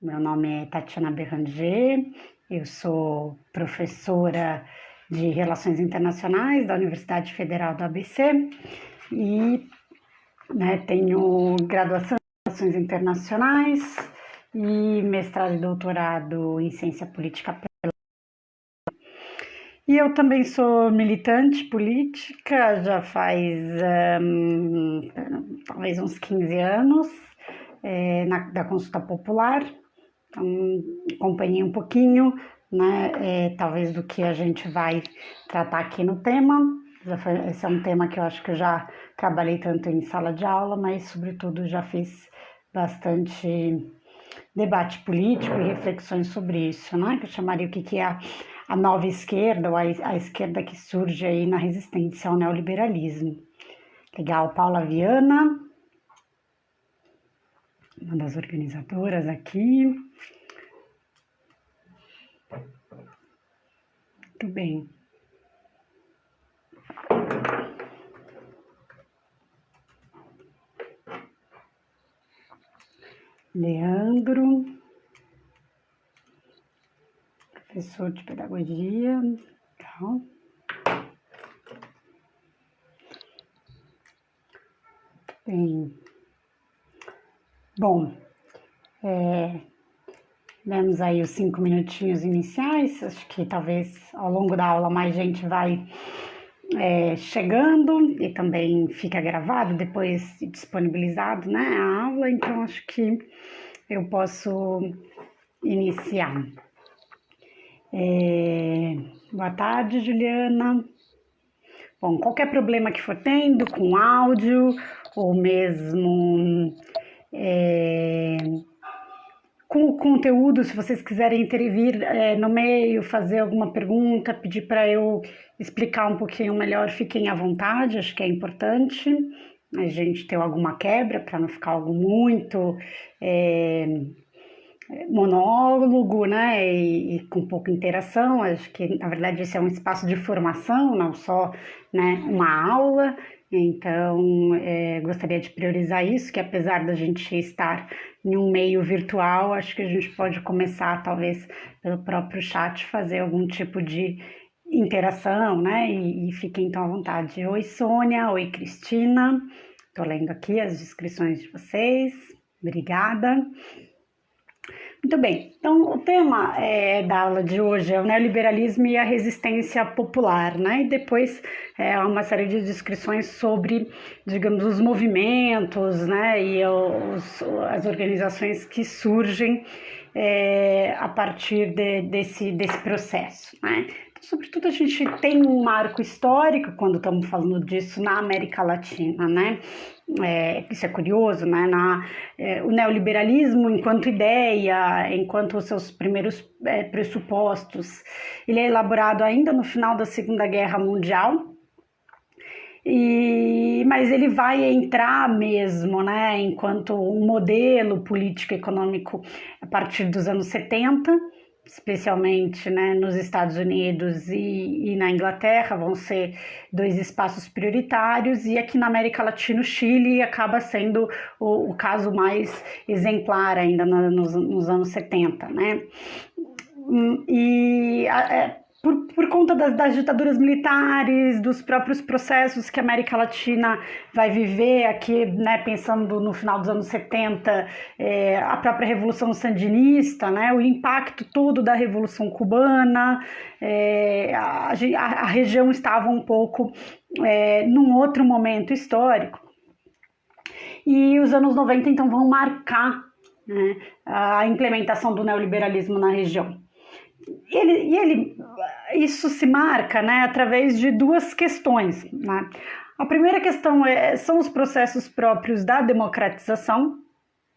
Meu nome é Tatiana Berranger, eu sou professora de Relações Internacionais da Universidade Federal do ABC e né, tenho graduação em Relações Internacionais e mestrado e doutorado em Ciência Política e eu também sou militante política já faz um, talvez uns 15 anos, é, na, da consulta popular. Então, acompanhei um pouquinho, né, é, talvez do que a gente vai tratar aqui no tema. Esse é um tema que eu acho que eu já trabalhei tanto em sala de aula, mas, sobretudo, já fiz bastante debate político e reflexões sobre isso, né? Que eu chamaria o que, é a nova esquerda, ou a esquerda que surge aí na resistência ao neoliberalismo. Legal, Paula Viana, uma das organizadoras aqui. Muito bem. Leandro. professor de pedagogia. Legal. Bem, bom, é, demos aí os cinco minutinhos iniciais, acho que talvez ao longo da aula mais gente vai é, chegando e também fica gravado, depois disponibilizado né, a aula, então acho que eu posso iniciar. É... Boa tarde, Juliana. Bom, qualquer problema que for tendo com áudio ou mesmo é... com o conteúdo, se vocês quiserem intervir é, no meio, fazer alguma pergunta, pedir para eu explicar um pouquinho melhor, fiquem à vontade, acho que é importante a gente ter alguma quebra para não ficar algo muito. É monólogo, né, e, e, com pouca interação. Acho que na verdade esse é um espaço de formação, não só, né, uma aula. Então, é, gostaria de priorizar isso, que apesar da gente estar em um meio virtual, acho que a gente pode começar, talvez, pelo próprio chat, fazer algum tipo de interação, né? E, e fiquem então à vontade. Oi, Sônia. Oi, Cristina. Estou lendo aqui as descrições de vocês. Obrigada. Muito bem, então o tema é, da aula de hoje é o neoliberalismo e a resistência popular, né? E depois é uma série de descrições sobre, digamos, os movimentos, né? E os, as organizações que surgem é, a partir de, desse, desse processo, né? Sobretudo a gente tem um marco histórico quando estamos falando disso na América Latina, né? É, isso é curioso, né? Na, é, o neoliberalismo, enquanto ideia, enquanto os seus primeiros é, pressupostos, ele é elaborado ainda no final da Segunda Guerra Mundial, e, mas ele vai entrar mesmo, né, enquanto um modelo político econômico a partir dos anos 70 especialmente né, nos Estados Unidos e, e, na Inglaterra, vão ser dois espaços prioritários, e aqui na América Latina, o Chile acaba sendo o, o caso mais exemplar ainda nos, nos anos 70. Né? E é, por, por conta das, das, ditaduras militares, dos próprios processos que a América Latina vai viver aqui, né, pensando no final dos anos 70, é, a própria Revolução Sandinista, né, o impacto todo da Revolução Cubana, é, a, a, região estava um pouco é, num outro momento histórico. E os anos 90, então, vão marcar né, a implementação do neoliberalismo na região. Ele, e ele, isso se marca né, através de duas questões. Né? A primeira questão é, são os processos próprios da democratização,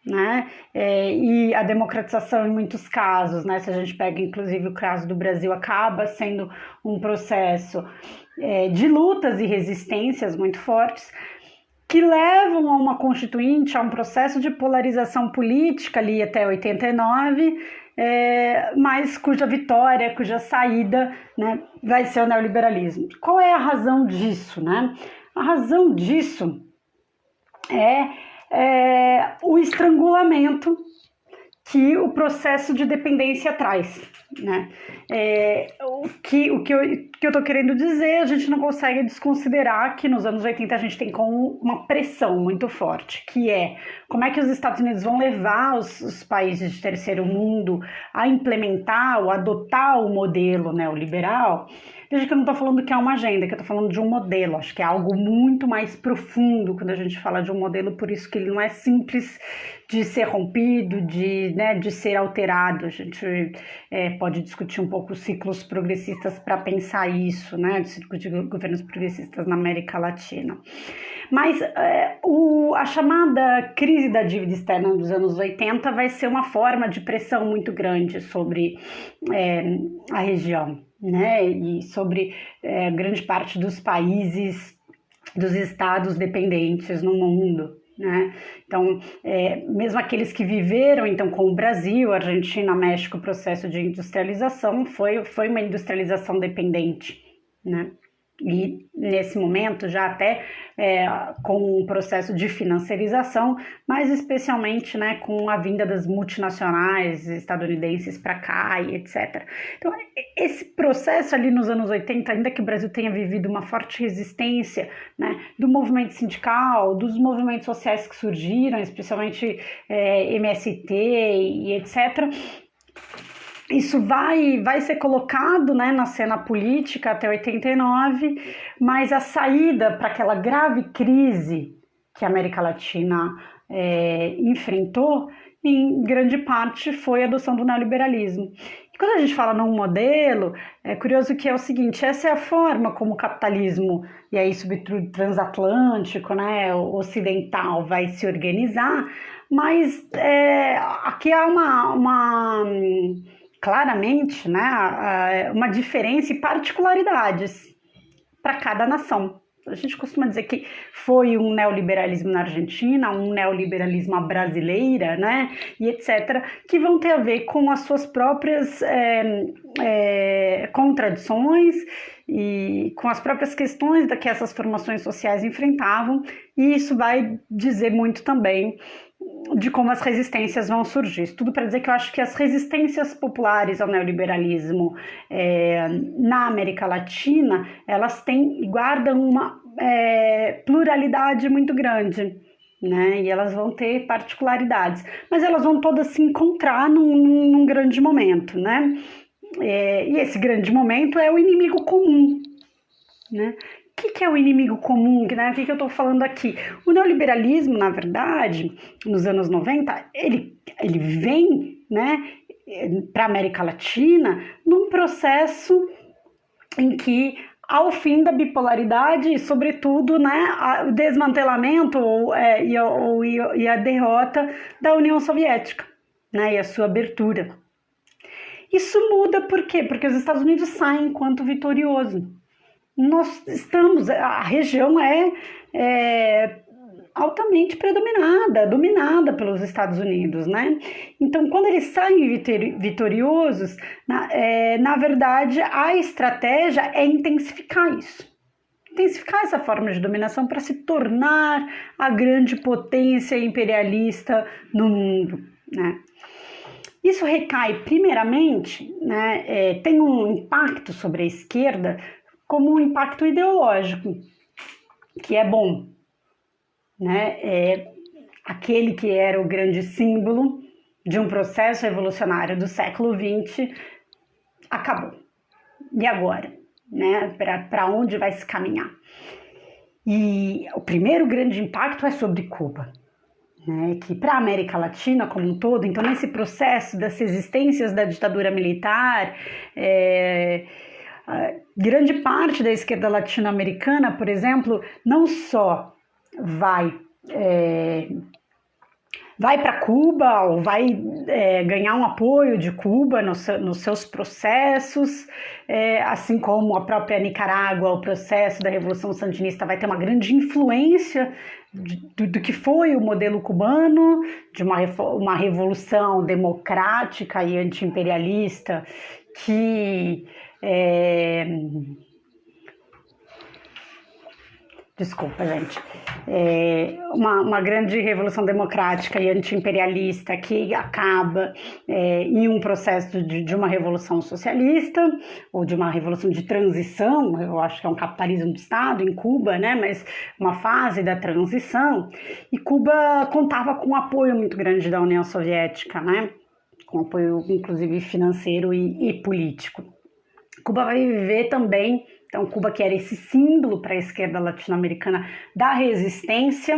né? É, e a democratização, em muitos casos, né? Se a gente pega inclusive o caso do Brasil, acaba sendo um processo é, de lutas e resistências muito fortes que levam a uma constituinte, a um processo de polarização política ali até 89, é, mas cuja vitória, cuja saída né, vai ser o neoliberalismo. Qual é a razão disso? Né? A razão disso é, é o estrangulamento que o processo de dependência traz. Né? É, o que, o que, eu, que eu estou querendo dizer, a gente não consegue desconsiderar que nos anos 80 a gente tem como uma pressão muito forte, que é como é que os Estados Unidos vão levar os, os países de terceiro mundo a implementar ou adotar o modelo neoliberal Veja que eu não estou falando que é uma agenda, que eu estou falando de um modelo. Acho que é algo muito mais profundo quando a gente fala de um modelo, por isso que ele não é simples de ser rompido, de, né, de ser alterado. A gente é, pode discutir um pouco os ciclos progressistas para pensar isso, né, de ciclos de governos progressistas na América Latina. Mas é, o, a chamada crise da dívida externa dos anos 80 vai ser uma forma de pressão muito grande sobre é, a região né, e sobre é, grande parte dos países, dos estados dependentes no mundo. Né? Então, é, mesmo aqueles que viveram então com o Brasil, Argentina, México, o processo de industrialização foi, foi uma industrialização dependente. Né? E nesse momento já até é, com um processo de financiarização, mas especialmente né, com a vinda das multinacionais estadunidenses para cá e etc. Então, esse processo ali nos anos 80, ainda que o Brasil tenha vivido uma forte resistência né, do movimento sindical, dos movimentos sociais que surgiram, especialmente é, MST e etc., isso vai, vai ser colocado né, na cena política até 89, mas a saída para aquela grave crise que a América Latina é, enfrentou, em grande parte foi a adoção do neoliberalismo. E quando a gente fala num modelo, é curioso que é o seguinte: essa é a forma como o capitalismo, e aí sobretudo transatlântico, né, ocidental, vai se organizar, mas é, aqui há uma, uma claramente né, uma diferença e particularidades para cada nação. A gente costuma dizer que foi um neoliberalismo na Argentina, um neoliberalismo brasileira, né, e etc., que vão ter a ver com as suas próprias é, é, contradições e com as próprias questões que essas formações sociais enfrentavam, e isso vai dizer muito também de como as resistências vão surgir. Isso tudo para dizer que eu acho que as resistências populares ao neoliberalismo é, na América Latina, elas têm guardam uma é, pluralidade muito grande. Né? E elas vão ter particularidades, mas elas vão todas se encontrar num, num grande momento, né? É, e esse grande momento é o inimigo comum, né? Que, que é o inimigo comum? Né? O que, que eu estou falando aqui? O neoliberalismo, na verdade, nos anos 90, ele, ele vem né, para a América Latina num processo em que ao fim da bipolaridade e, sobretudo, né, o desmantelamento ou, é, e, ou, e, a derrota da União Soviética né, e a sua abertura. Isso muda por quê? Porque os Estados Unidos saem enquanto vitorioso nós estamos, a região é, é altamente predominada, dominada pelos Estados Unidos, né? Então, quando eles saem vitoriosos, na, é, na verdade, a estratégia é intensificar isso. Intensificar essa forma de dominação para se tornar a grande potência imperialista no mundo, né? Isso recai, primeiramente, né, é, tem um impacto sobre a esquerda como um impacto ideológico, que é bom. Né? É aquele que era o grande símbolo de um processo revolucionário do século XX acabou. E agora? Né? Para onde vai se caminhar? E o primeiro grande impacto é sobre Cuba. Né, que para a América Latina como um todo, então nesse processo das resistências da ditadura militar, é, grande parte da esquerda latino-americana, por exemplo, não só vai é, vai para Cuba ou vai é, ganhar um apoio de Cuba no nos seus processos, é, assim como a própria Nicarágua, o processo da Revolução Sandinista vai ter uma grande influência do, do, que foi o modelo cubano, de uma, uma revolução democrática e antiimperialista que é, desculpa, gente, é uma, uma grande revolução democrática e antiimperialista que acaba é, em um processo de, de, uma revolução socialista ou de uma revolução de transição, eu acho que é um capitalismo de Estado em Cuba, né, mas uma fase da transição, e Cuba contava com um apoio muito grande da União Soviética, né, com apoio inclusive financeiro e, e político. Cuba vai viver também então, Cuba que era esse símbolo para a esquerda latino-americana da resistência,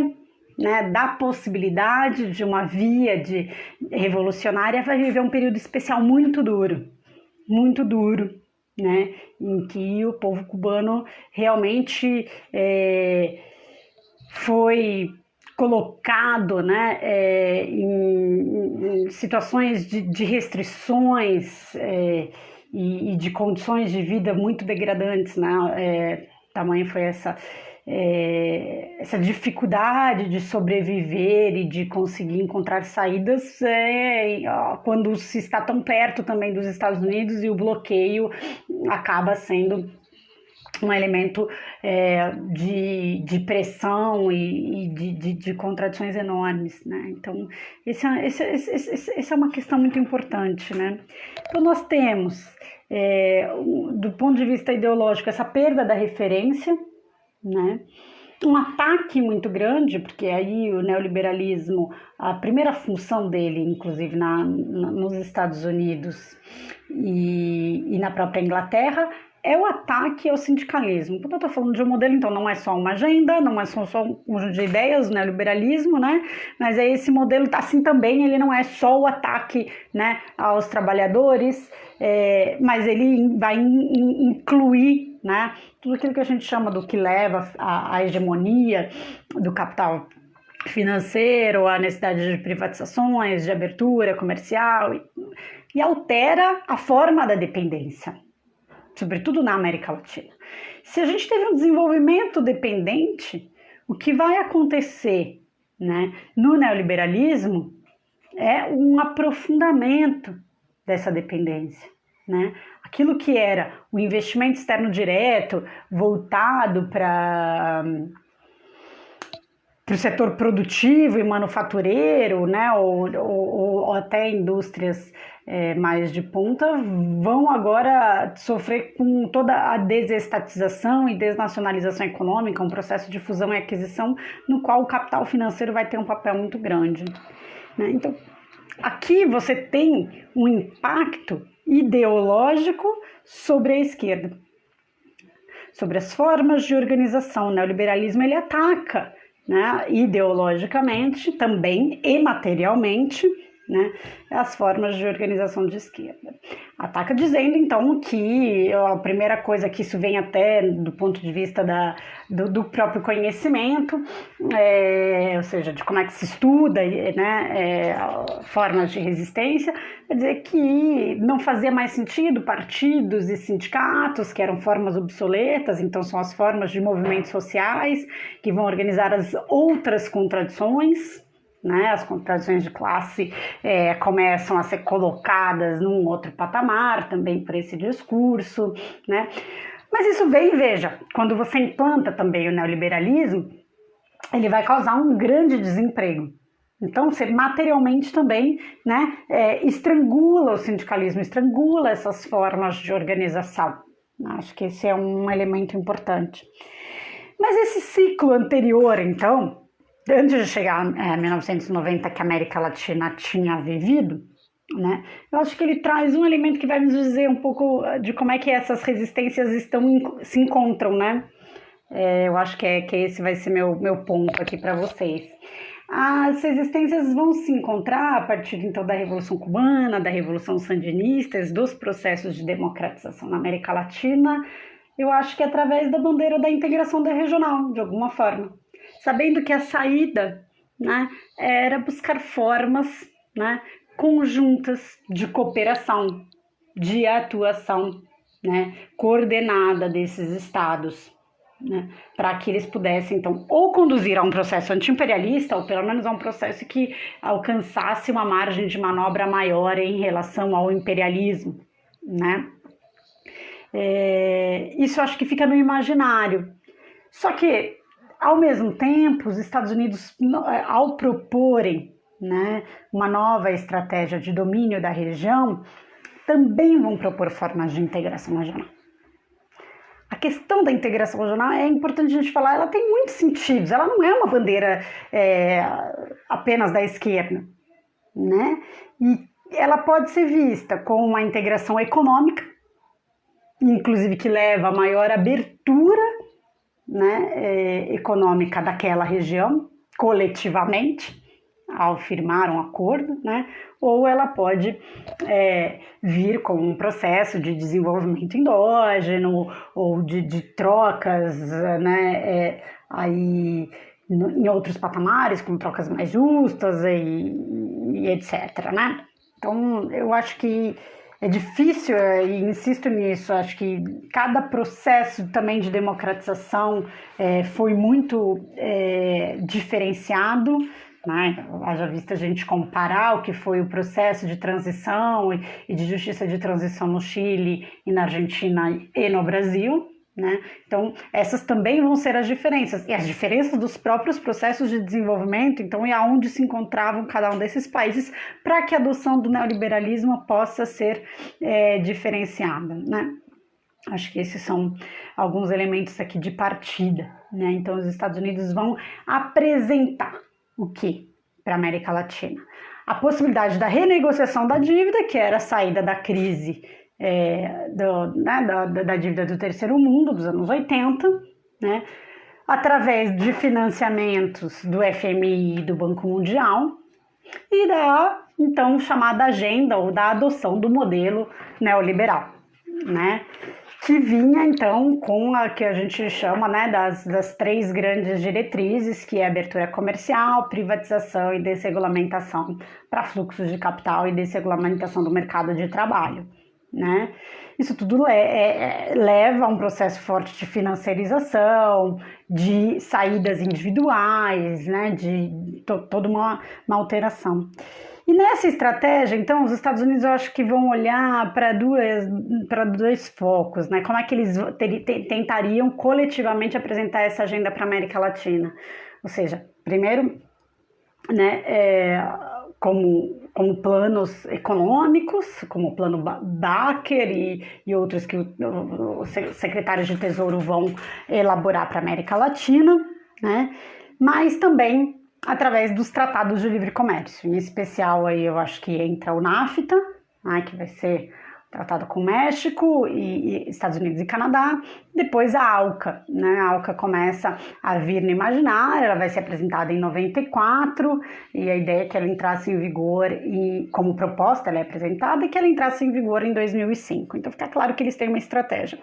né, da possibilidade de uma via de revolucionária, vai viver um período especial muito duro, muito duro, né, em que o povo cubano realmente é, foi colocado né, é, em, em, situações de, de restrições. É, e, e de condições de vida muito degradantes, né? É, tamanho foi essa é, essa dificuldade de sobreviver e de conseguir encontrar saídas é, quando se está tão perto também dos Estados Unidos e o bloqueio acaba sendo um elemento é, de, de pressão e, e de, de, de, contradições enormes, né? Então, esse, é, esse, esse, esse, é uma questão muito importante, né? Então, nós temos, é, do ponto de vista ideológico, essa perda da referência, né? um ataque muito grande, porque aí o neoliberalismo, a primeira função dele, inclusive na, na nos Estados Unidos e, e na própria Inglaterra, é o ataque ao sindicalismo. Quando eu estou falando de um modelo, então não é só uma agenda, não é só, um conjunto de ideias, né, liberalismo, né, mas é esse modelo, assim também, ele não é só o ataque, né, aos trabalhadores, é, mas ele vai in, incluir, né, tudo aquilo que a gente chama do que leva à, à hegemonia do capital financeiro, a necessidade de privatizações, de abertura comercial, e, e altera a forma da dependência sobretudo na América Latina. Se a gente teve um desenvolvimento dependente, o que vai acontecer né, no neoliberalismo é um aprofundamento dessa dependência. Né? Aquilo que era o investimento externo direto voltado para para o setor produtivo e manufatureiro, né, ou, ou, ou até indústrias é, mais de ponta, vão agora sofrer com toda a desestatização e desnacionalização econômica, um processo de fusão e aquisição no qual o capital financeiro vai ter um papel muito grande. Né? Então, aqui você tem um impacto ideológico sobre a esquerda, sobre as formas de organização. O neoliberalismo ele ataca né, ideologicamente também e materialmente né, as formas de organização de esquerda. Ataca dizendo, então, que a primeira coisa que isso vem até do ponto de vista da, do, do próprio conhecimento, é, ou seja, de como é que se estuda né, é, formas de resistência, quer dizer que não fazia mais sentido partidos e sindicatos, que eram formas obsoletas, então são as formas de movimentos sociais que vão organizar as outras contradições, né? As contradições de classe é, começam a ser colocadas num outro patamar também por esse discurso, né? Mas isso vem, veja, quando você implanta também o neoliberalismo, ele vai causar um grande desemprego. Então, você materialmente também né, é, estrangula o sindicalismo, estrangula essas formas de organização. Acho que esse é um elemento importante. Mas esse ciclo anterior, então, antes de chegar a é, 1990 que a América Latina tinha vivido, né? Eu acho que ele traz um elemento que vai nos dizer um pouco de como é que essas resistências estão se encontram, né? É, eu acho que, é, que esse vai ser meu, meu ponto aqui para vocês. As resistências vão se encontrar a partir então da Revolução Cubana, da Revolução Sandinista, dos processos de democratização na América Latina. Eu acho que é através da bandeira da integração da regional, de alguma forma sabendo que a saída né, era buscar formas né, conjuntas de cooperação, de atuação né, coordenada desses estados. Né, para que eles pudessem, então, ou conduzir a um processo antiimperialista, ou pelo menos a um processo que alcançasse uma margem de manobra maior em relação ao imperialismo. Né? É, isso acho que fica no imaginário. Só que ao mesmo tempo, os Estados Unidos, é, ao proporem né, uma nova estratégia de domínio da região, também vão propor formas de integração regional. A questão da integração regional é importante a gente falar, ela tem muitos sentidos, ela não é uma bandeira é, apenas da esquerda, né? E ela pode ser vista como uma integração econômica, inclusive que leva a maior abertura né, é, econômica daquela região, coletivamente, ao firmar um acordo, né, ou ela pode é, vir com um processo de desenvolvimento endógeno ou de, de trocas né, é, aí, em outros patamares, com trocas mais justas e, e etc. Né? Então, eu acho que é difícil, é, e insisto nisso, acho que cada processo também de democratização é, foi muito é, diferenciado, né? Haja vista a gente comparar o que foi o processo de transição e de justiça de transição no Chile e na Argentina e no Brasil, né? Então, essas também vão ser as diferenças. E as diferenças dos próprios processos de desenvolvimento, então, e aonde se encontravam cada um desses países para que a adoção do neoliberalismo possa ser é, diferenciada. Né? Acho que esses são alguns elementos aqui de partida. Né? Então, os Estados Unidos vão apresentar o que para a América Latina? A possibilidade da renegociação da dívida, que era a saída da crise é, do, né, da, da, dívida do terceiro mundo dos anos 80, né, através de financiamentos do FMI e do Banco Mundial, e da então chamada agenda ou da adoção do modelo neoliberal, né? que vinha então com a que a gente chama né, das, das três grandes diretrizes, que é abertura comercial, privatização e desregulamentação para fluxos de capital e desregulamentação do mercado de trabalho. Né? Isso tudo é, é, leva a um processo forte de financiarização, de saídas individuais, né? de to, toda uma, uma alteração. E nessa estratégia, então, os Estados Unidos eu acho que vão olhar para para dois focos, né? Como é que eles tentariam coletivamente apresentar essa agenda para a América Latina? Ou seja, primeiro, né, é, como, como planos econômicos, como o plano Baker e, e outros que os secretários de Tesouro vão elaborar para a América Latina, né? Mas também através dos tratados de livre comércio. Em especial aí eu acho que entra o NAFTA, né, que vai ser tratado com México e, e, Estados Unidos e Canadá. Depois a ALCA, né? A ALCA começa a vir no imaginário, ela vai ser apresentada em 94 e a ideia é que ela entrasse em vigor e como proposta ela é apresentada e que ela entrasse em vigor em 2005. Então fica claro que eles têm uma estratégia.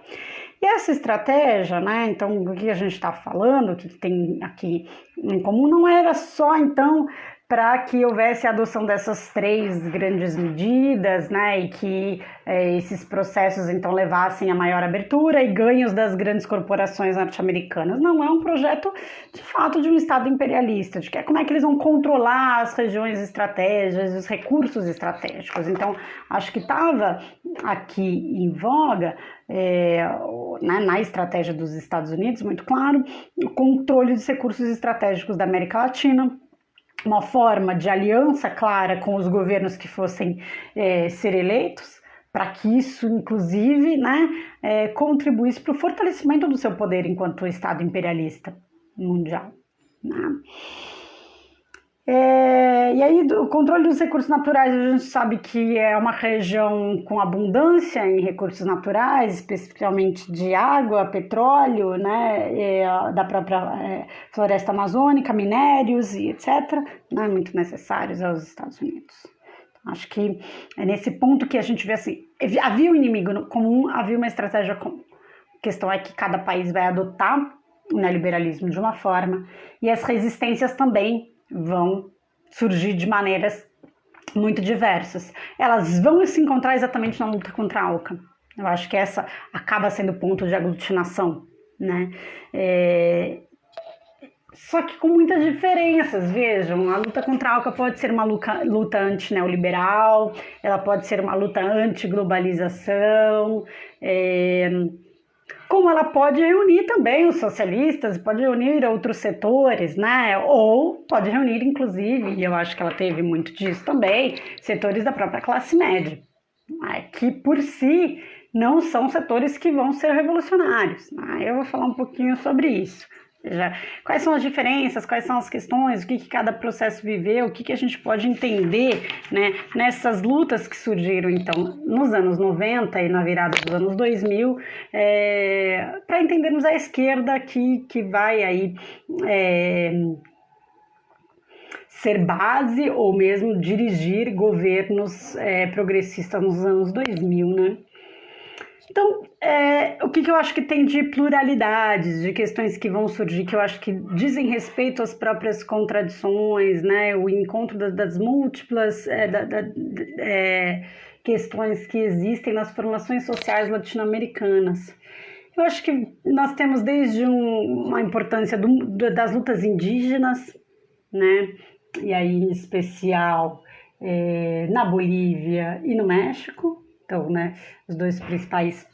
E essa estratégia, né? Então, o que a gente está falando, o que tem aqui em comum, não era só então para que houvesse a adoção dessas três grandes medidas, né, e que é, esses processos então levassem a maior abertura e ganhos das grandes corporações norte-americanas. Não é um projeto de fato de um Estado imperialista, de que é como é que eles vão controlar as regiões estratégicas, os recursos estratégicos. Então, acho que estava aqui em voga é, né, na estratégia dos Estados Unidos, muito claro, o controle dos recursos estratégicos da América Latina uma forma de aliança clara com os governos que fossem é, ser eleitos, para que isso, inclusive, né, é, contribuísse para o fortalecimento do seu poder enquanto Estado imperialista mundial. Né? É, e aí, o controle dos recursos naturais, a gente sabe que é uma região com abundância em recursos naturais, especificamente de água, petróleo, né, é, da própria é, floresta amazônica, minérios e etc., né, muito necessários aos Estados Unidos. Acho que é nesse ponto que a gente vê assim: havia um inimigo comum, havia uma estratégia comum. A questão é que cada país vai adotar o neoliberalismo de uma forma e as resistências também vão surgir de maneiras muito diversas. Elas vão se encontrar exatamente na luta contra a ALCA. Eu acho que essa acaba sendo o ponto de aglutinação, né? É... Só que com muitas diferenças, vejam, a luta contra a ALCA pode ser uma luta, luta anti-neoliberal, ela pode ser uma luta anti-globalização, é como ela pode reunir também os socialistas, pode reunir outros setores, né? Ou pode reunir, inclusive, e eu acho que ela teve muito disso também, setores da própria classe média, né? que por si não são setores que vão ser revolucionários. Né? Eu vou falar um pouquinho sobre isso. Já, quais são as diferenças, quais são as questões, o que, que cada processo viveu, o que, que a gente pode entender né, nessas lutas que surgiram então nos anos 90 e na virada dos anos 2000, é, para entendermos a esquerda que, que vai aí é, ser base ou mesmo dirigir governos é, progressistas nos anos 2000, né? Então, é, o que, que, eu acho que tem de pluralidades, de questões que vão surgir, que eu acho que dizem respeito às próprias contradições, né? o encontro das, das múltiplas é, da, da, é, questões que existem nas formações sociais latino-americanas. Eu acho que nós temos desde um, uma importância do, das lutas indígenas, né? e aí em especial é, na Bolívia e no México, então, né, os dois principais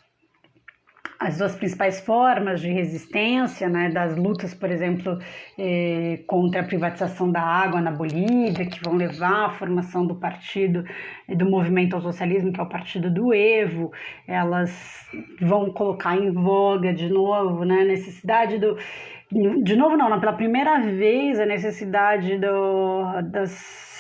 as duas principais formas de resistência, né, das lutas, por exemplo, eh, contra a privatização da água na Bolívia, que vão levar à formação do partido, do movimento ao socialismo, que é o partido do Evo, elas vão colocar em voga de novo né, a necessidade do. De novo, não, não, pela primeira vez, a necessidade do, das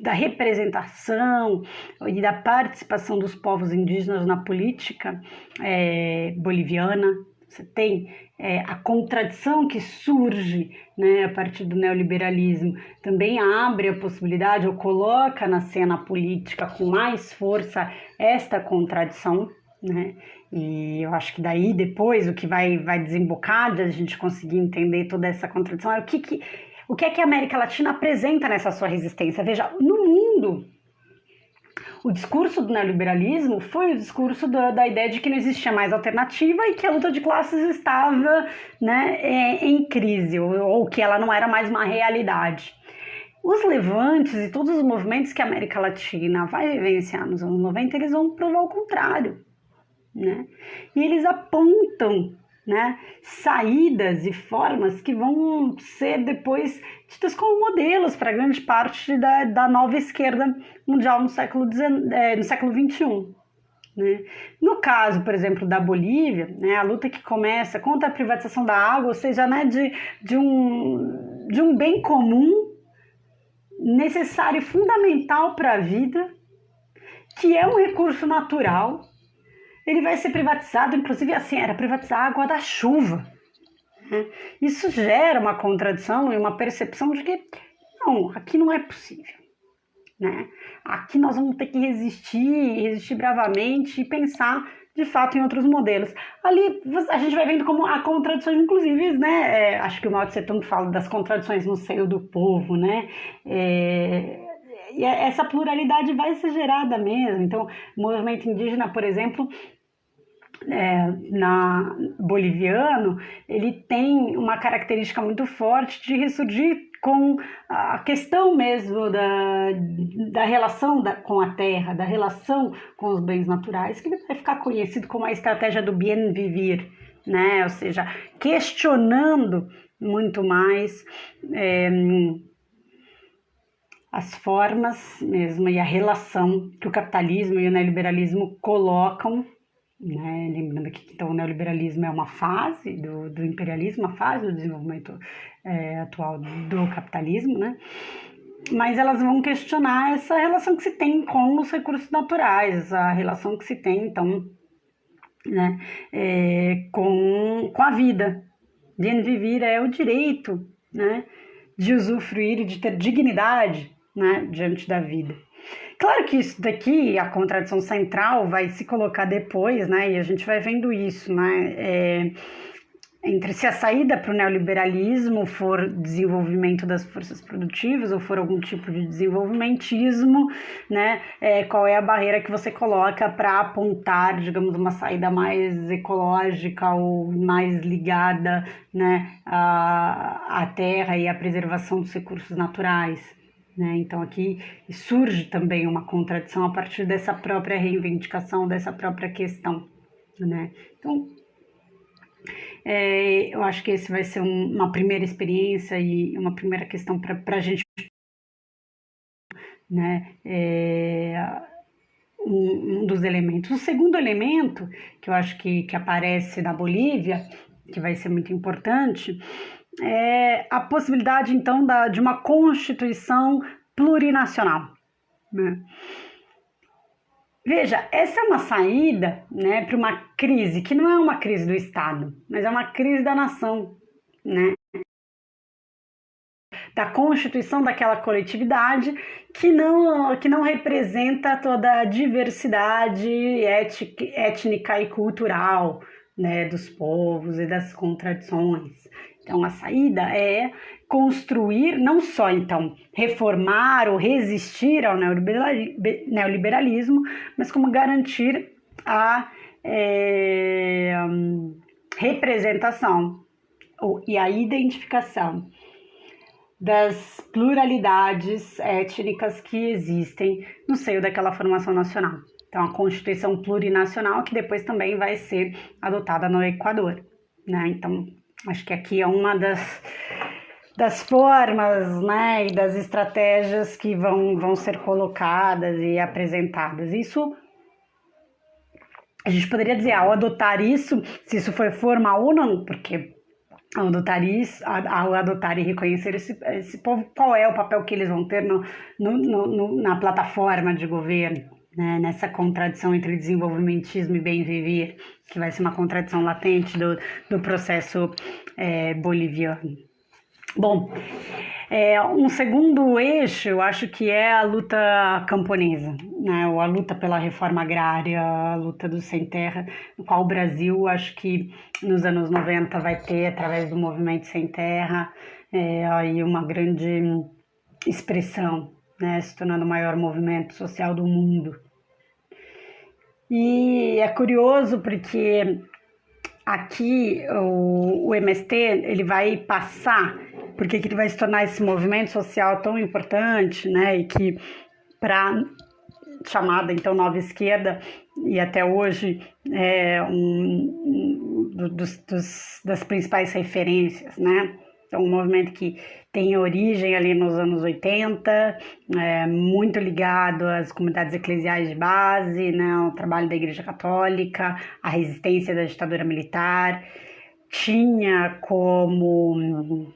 da representação e da participação dos povos indígenas na política é, boliviana. Você tem é, a contradição que surge né, a partir do neoliberalismo, também abre a possibilidade ou coloca na cena política com mais força esta contradição. Né? E eu acho que daí depois o que vai, vai desembocar de a gente conseguir entender toda essa contradição é o que, que o que é que a América Latina apresenta nessa sua resistência? Veja, no mundo, o discurso do neoliberalismo foi o discurso da, da, ideia de que não existia mais alternativa e que a luta de classes estava né, é, em crise, ou, ou, que ela não era mais uma realidade. Os levantes e todos os movimentos que a América Latina vai vivenciar nos anos 90, eles vão provar o contrário. Né? E eles apontam né, saídas e formas que vão ser depois tidas como modelos para grande parte da, da nova esquerda mundial no século, é, no século XXI. Né? No caso, por exemplo, da Bolívia, né, a luta que começa contra a privatização da água, ou seja, né, de, de, um, de um bem comum necessário e fundamental para a vida, que é um recurso natural, ele vai ser privatizado, inclusive assim, era privatizar a água da chuva. Isso gera uma contradição e uma percepção de que não, aqui não é possível. Né? Aqui nós vamos ter que resistir, resistir bravamente e pensar de fato em outros modelos. Ali a gente vai vendo como há contradições, inclusive, né? É, acho que o Mao Tse Tung fala das contradições no seio do povo, né? É, e essa pluralidade vai ser gerada mesmo. Então, o movimento indígena, por exemplo, é, na boliviano, ele tem uma característica muito forte de ressurgir com a questão mesmo da, da relação da, com a terra, da relação com os bens naturais, que vai ficar conhecido como a estratégia do bien vivir, né? ou seja, questionando muito mais é, as formas mesmo e a relação que o capitalismo e o neoliberalismo colocam né? Lembrando que então, o neoliberalismo é uma fase do, do imperialismo, uma fase do desenvolvimento é, atual do capitalismo, né? mas elas vão questionar essa relação que se tem com os recursos naturais, a relação que se tem, então, né, é, com, com a vida. Bien vivir é o direito né, de usufruir e de ter dignidade né, diante da vida. Claro que isso daqui, a contradição central, vai se colocar depois, né? E a gente vai vendo isso, né? É, entre se a saída para o neoliberalismo for desenvolvimento das forças produtivas ou for algum tipo de desenvolvimentismo, né, é, qual é a barreira que você coloca para apontar, digamos, uma saída mais ecológica ou mais ligada né, à, à terra e à preservação dos recursos naturais. Né? Então aqui surge também uma contradição a partir dessa própria reivindicação, dessa própria questão. Né? Então, É, eu acho que esse vai ser um, uma primeira experiência e uma primeira questão para a gente. Né? É, um, um, dos elementos. O segundo elemento, que eu acho que, que aparece na Bolívia, que vai ser muito importante, é a possibilidade, então, da, de uma constituição plurinacional. Né? Veja, essa é uma saída né, para uma crise que não é uma crise do Estado, mas é uma crise da nação, né? da constituição daquela coletividade que não, que não representa toda a diversidade étnica e cultural né, dos povos e das contradições. Então, a saída é construir, não só então reformar ou resistir ao neoliberalismo, mas como garantir a é, representação e a identificação das pluralidades étnicas que existem no seio daquela formação nacional. Então, a Constituição plurinacional, que depois também vai ser adotada no Equador. Né? Então, acho que aqui é uma das, das formas né, e das estratégias que vão, vão ser colocadas e apresentadas. Isso a gente poderia dizer, ao adotar isso, se isso foi formal ou não, porque ao adotar isso, ao adotar e reconhecer esse, esse povo, qual é o papel que eles vão ter no, no, no, na plataforma de governo né, nessa contradição entre desenvolvimentismo e bem viver, que vai ser uma contradição latente do, do processo é, boliviano. Bom, é, um segundo eixo, eu acho que é a luta camponesa, né, ou a luta pela reforma agrária, a luta do sem terra, no qual o Brasil, acho que nos anos 90 vai ter, através do movimento sem terra, é, aí uma grande expressão, né, se tornando o maior movimento social do mundo. E é curioso porque aqui o, o MST ele vai passar, porque ele vai se tornar esse movimento social tão importante, né? E que para chamada então nova esquerda e até hoje é um dos, dos, das principais referências, né? É um movimento que tem origem ali nos anos 80, é, muito ligado às comunidades eclesiais de base, né, ao trabalho da Igreja Católica, à resistência da ditadura militar. Tinha como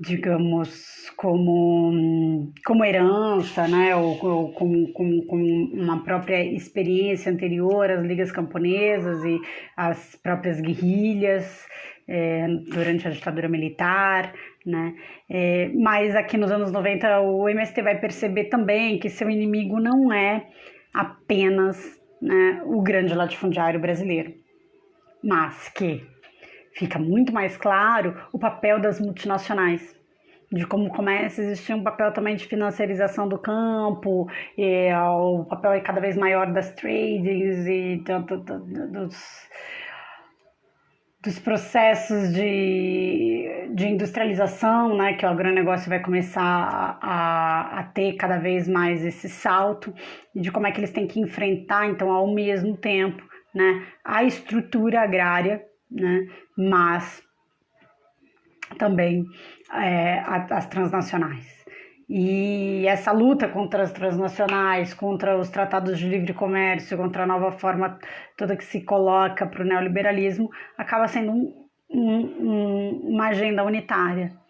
digamos, como, como herança, né, ou, ou como, como, como, uma própria experiência anterior às ligas camponesas e às próprias guerrilhas é, durante a ditadura militar, né? É, mas aqui nos anos 90 o MST vai perceber também que seu inimigo não é apenas né, o grande latifundiário brasileiro, mas que fica muito mais claro o papel das multinacionais, de como começa a existir um papel também de financiarização do campo, e, o papel é cada vez maior das tradings e do, do, do, dos dos processos de, de industrialização, né, que o agronegócio vai começar a, a ter cada vez mais esse salto, de como é que eles têm que enfrentar, então, ao mesmo tempo, né, a estrutura agrária, né, mas também é, as transnacionais. E essa luta contra as transnacionais, contra os tratados de livre comércio, contra a nova forma toda que se coloca para o neoliberalismo, acaba sendo um, um, uma agenda unitária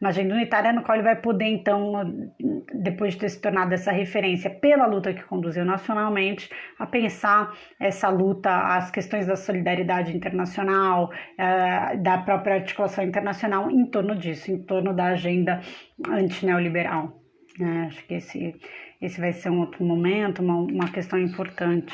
uma agenda unitária no qual ele vai poder, então, depois de ter se tornado essa referência pela luta que conduziu nacionalmente, a pensar essa luta, as questões da solidariedade internacional, eh, da própria articulação internacional em torno disso, em torno da agenda antineoliberal. Né? Acho que esse, esse vai ser um outro momento, uma, uma questão importante.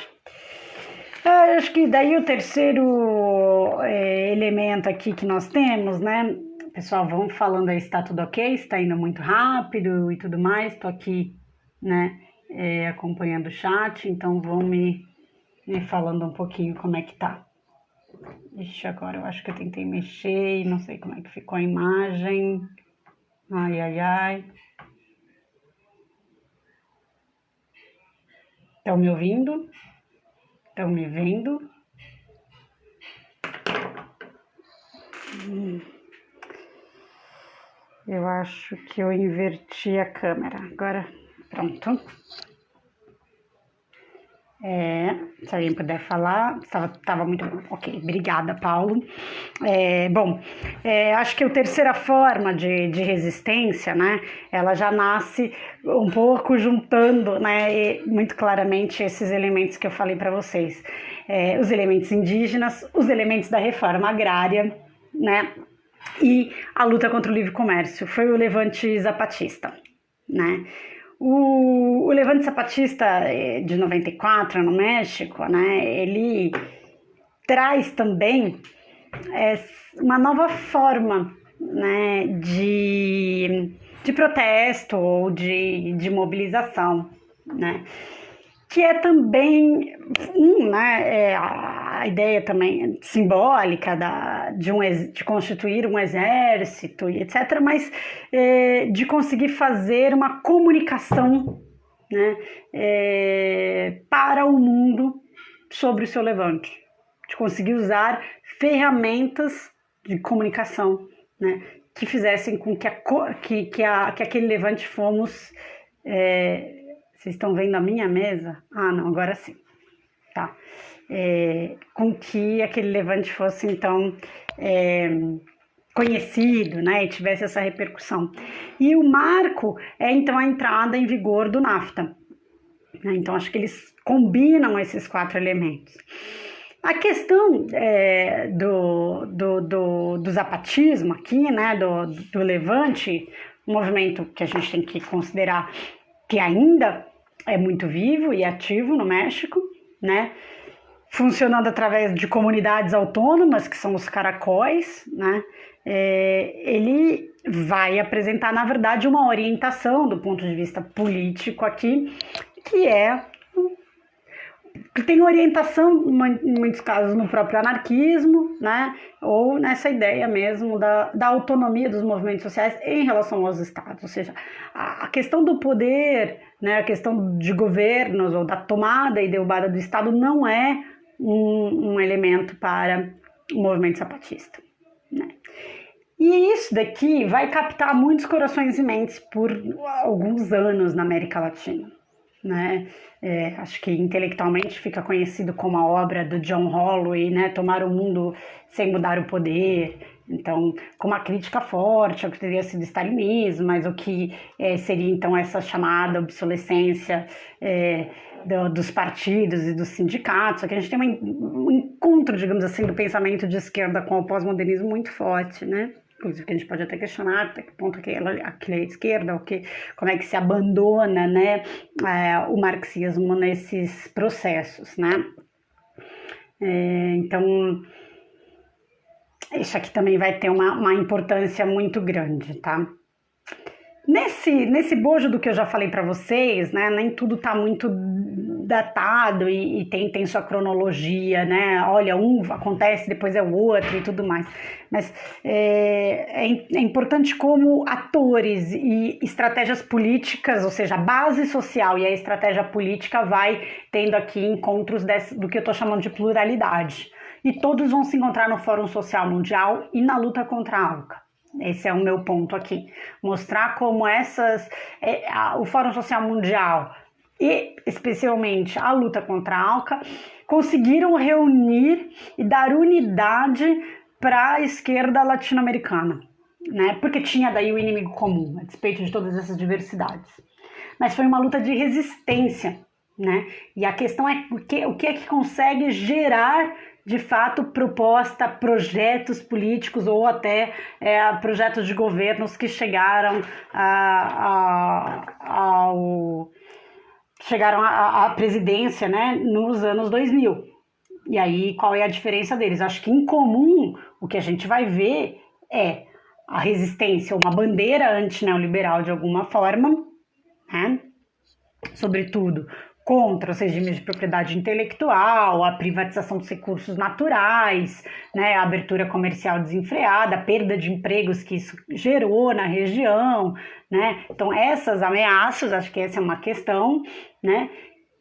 Eh, acho que daí o terceiro é, elemento aqui que nós temos, né, pessoal, vão falando aí se tá tudo ok, se tá indo muito rápido e tudo mais. Tô aqui, né, é, acompanhando o chat, então vão me, me falando um pouquinho como é que tá. Ixi, agora eu acho que eu tentei mexer não sei como é que ficou a imagem. Ai, ai, ai. Estão me ouvindo? Estão me vendo? Hum. Eu acho que eu inverti a câmera. Agora, pronto. É, se alguém puder falar, estava muito bom. Ok, obrigada, Paulo. É, bom, é, acho que a terceira forma de, de resistência, né, ela já nasce um pouco juntando, né, muito claramente esses elementos que eu falei para vocês. É, os elementos indígenas, os elementos da reforma agrária, né, e a luta contra o livre comércio. Foi o levante zapatista, né. O, o Levante Zapatista eh, de 94 no México, né, ele traz também é, uma nova forma né, de, de protesto ou de, de mobilização, né? que é também um, né, é a ideia também simbólica da, de, um, de constituir um exército e etc., mas é, de conseguir fazer uma comunicação né, é, para o mundo sobre o seu levante, de conseguir usar ferramentas de comunicação né, que fizessem com que, a, que, que, a, que aquele levante fomos é, vocês estão vendo a minha mesa? Ah, não, agora sim. É, com que aquele levante fosse, então, é, conhecido, né, e tivesse essa repercussão. E o marco é, então, a entrada em vigor do NAFTA. Né? Então, acho que eles combinam esses quatro elementos. A questão é, do, do, do, do, zapatismo aqui, né, do, do levante, um movimento que a gente tem que considerar que ainda é muito vivo e ativo no México, né? Funcionando através de comunidades autônomas, que são os caracóis, né? É, ele vai apresentar, na verdade, uma orientação do ponto de vista político aqui, que é que tem orientação, em muitos casos, no próprio anarquismo, né? ou nessa ideia mesmo da, da autonomia dos movimentos sociais em relação aos estados. Ou seja, a, a questão do poder, né? a questão de governos ou da tomada e derrubada do Estado não é um, um elemento para o movimento zapatista. Né? E isso daqui vai captar muitos corações e mentes por alguns anos na América Latina né? É, acho que intelectualmente fica conhecido como a obra do John Holloway, né? Tomar o mundo sem mudar o poder. Então, com uma crítica forte ao que teria sido stalinismo, mas o que é, seria então essa chamada obsolescência é, do, dos partidos e dos sindicatos. Aqui a gente tem um encontro, digamos assim, do pensamento de esquerda com o pós-modernismo muito forte, né? inclusive que a gente pode até questionar até que ponto aquilo é esquerda, ou que, como é que se abandona né, é, o marxismo nesses processos, né? É, então, isso aqui também vai ter uma, uma importância muito grande, tá? Nesse, nesse bojo do que eu já falei para vocês, né, nem tudo está muito datado e, e, tem, tem sua cronologia, né? Olha, um acontece, depois é o outro e tudo mais. Mas é, é, é importante como atores e estratégias políticas, ou seja, a base social e a estratégia política vai tendo aqui encontros desse, do que eu estou chamando de pluralidade. E todos vão se encontrar no Fórum Social Mundial e na luta contra a ALCA. Esse é o meu ponto aqui. Mostrar como essas. É, a, o Fórum Social Mundial e especialmente a luta contra a ALCA conseguiram reunir e dar unidade para a esquerda latino-americana, né? Porque tinha daí o inimigo comum, a despeito de todas essas diversidades. Mas foi uma luta de resistência, né? E a questão é o que, o que é que consegue gerar de fato proposta, projetos políticos ou até é, projetos de governos que chegaram a, a, ao chegaram à, presidência né, nos anos 2000. E aí, qual é a diferença deles? Acho que em comum o que a gente vai ver é a resistência, uma bandeira antineoliberal de alguma forma, né? sobretudo contra os regimes de propriedade intelectual, a privatização dos recursos naturais, né, a abertura comercial desenfreada, a perda de empregos que isso gerou na região, né? Então essas ameaças, acho que essa é uma questão, né?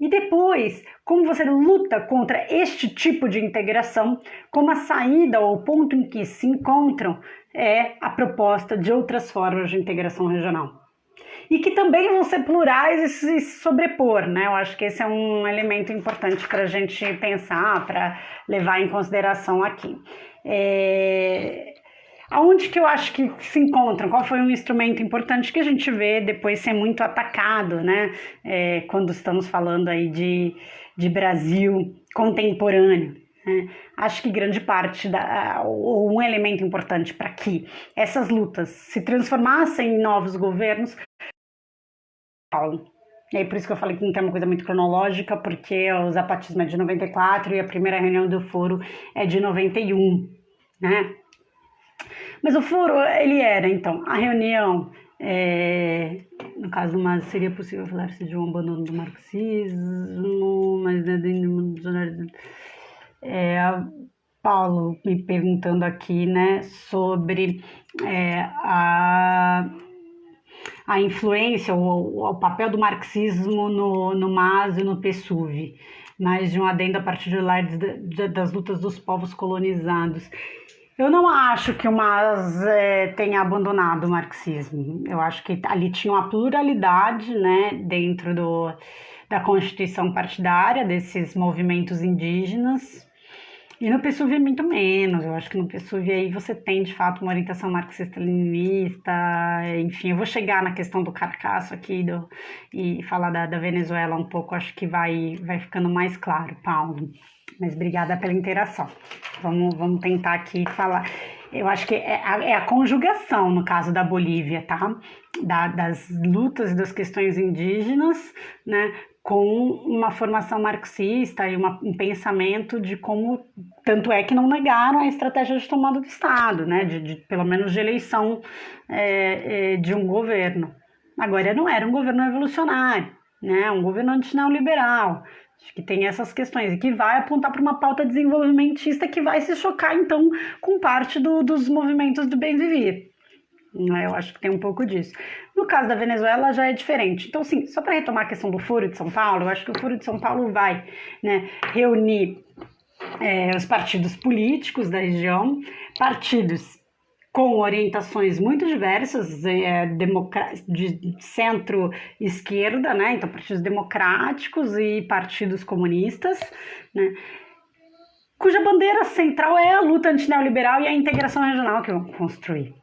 E depois, como você luta contra este tipo de integração, como a saída ou o ponto em que se encontram é a proposta de outras formas de integração regional. E que também vão ser plurais e se sobrepor, né? Eu acho que esse é um elemento importante para a gente pensar, para levar em consideração aqui. É... Aonde que eu acho que se encontram? Qual foi um instrumento importante que a gente vê depois ser muito atacado, né? É, quando estamos falando aí de, de Brasil contemporâneo. Né? Acho que grande parte, da, ou um elemento importante para que essas lutas se transformassem em novos governos, Paulo. E aí por isso que eu falei que não tem uma coisa muito cronológica, porque o zapatismo é de 94 e a primeira reunião do foro é de 91, né? Mas o foro, ele era, então, a reunião, é, no caso, mas seria possível falar-se de um abandono do marxismo, mas né, é, Paulo me perguntando aqui, né, sobre é, a, a influência, o, o papel do marxismo no, no MAS e no PSUV, mais de um adendo a lá das lutas dos povos colonizados. Eu não acho que o Mas é, tenha abandonado o marxismo. Eu acho que ali tinha uma pluralidade né, dentro do, da constituição partidária desses movimentos indígenas. E no PSUV é muito menos. Eu acho que no PSUV aí você tem de fato uma orientação marxista-leninista. Enfim, eu vou chegar na questão do carcaço aqui do, e falar da, da Venezuela um pouco. Acho que vai, vai ficando mais claro, Paulo. Mas obrigada pela interação. Vamos, vamos tentar aqui falar. Eu acho que é a, é a conjugação, no caso da Bolívia, tá? Da, das lutas e das questões indígenas, né? Com uma formação marxista e uma, um pensamento de como. Tanto é que não negaram a estratégia de tomada do Estado, né? De, de pelo menos de eleição é, é, de um governo. Agora, não era um governo revolucionário, né? Um governo antineoliberal Acho que tem essas questões e que vai apontar para uma pauta desenvolvimentista que vai se chocar, então, com parte do, dos movimentos do bem viver. Né? Eu acho que tem um pouco disso. No caso da Venezuela já é diferente. Então, sim, só para retomar a questão do Foro de São Paulo, eu acho que o Foro de São Paulo vai né, reunir é, os partidos políticos da região, partidos com orientações muito diversas, é, de centro-esquerda, né? então partidos democráticos e partidos comunistas, né? cuja bandeira central é a luta antineoliberal e a integração regional que vão construir.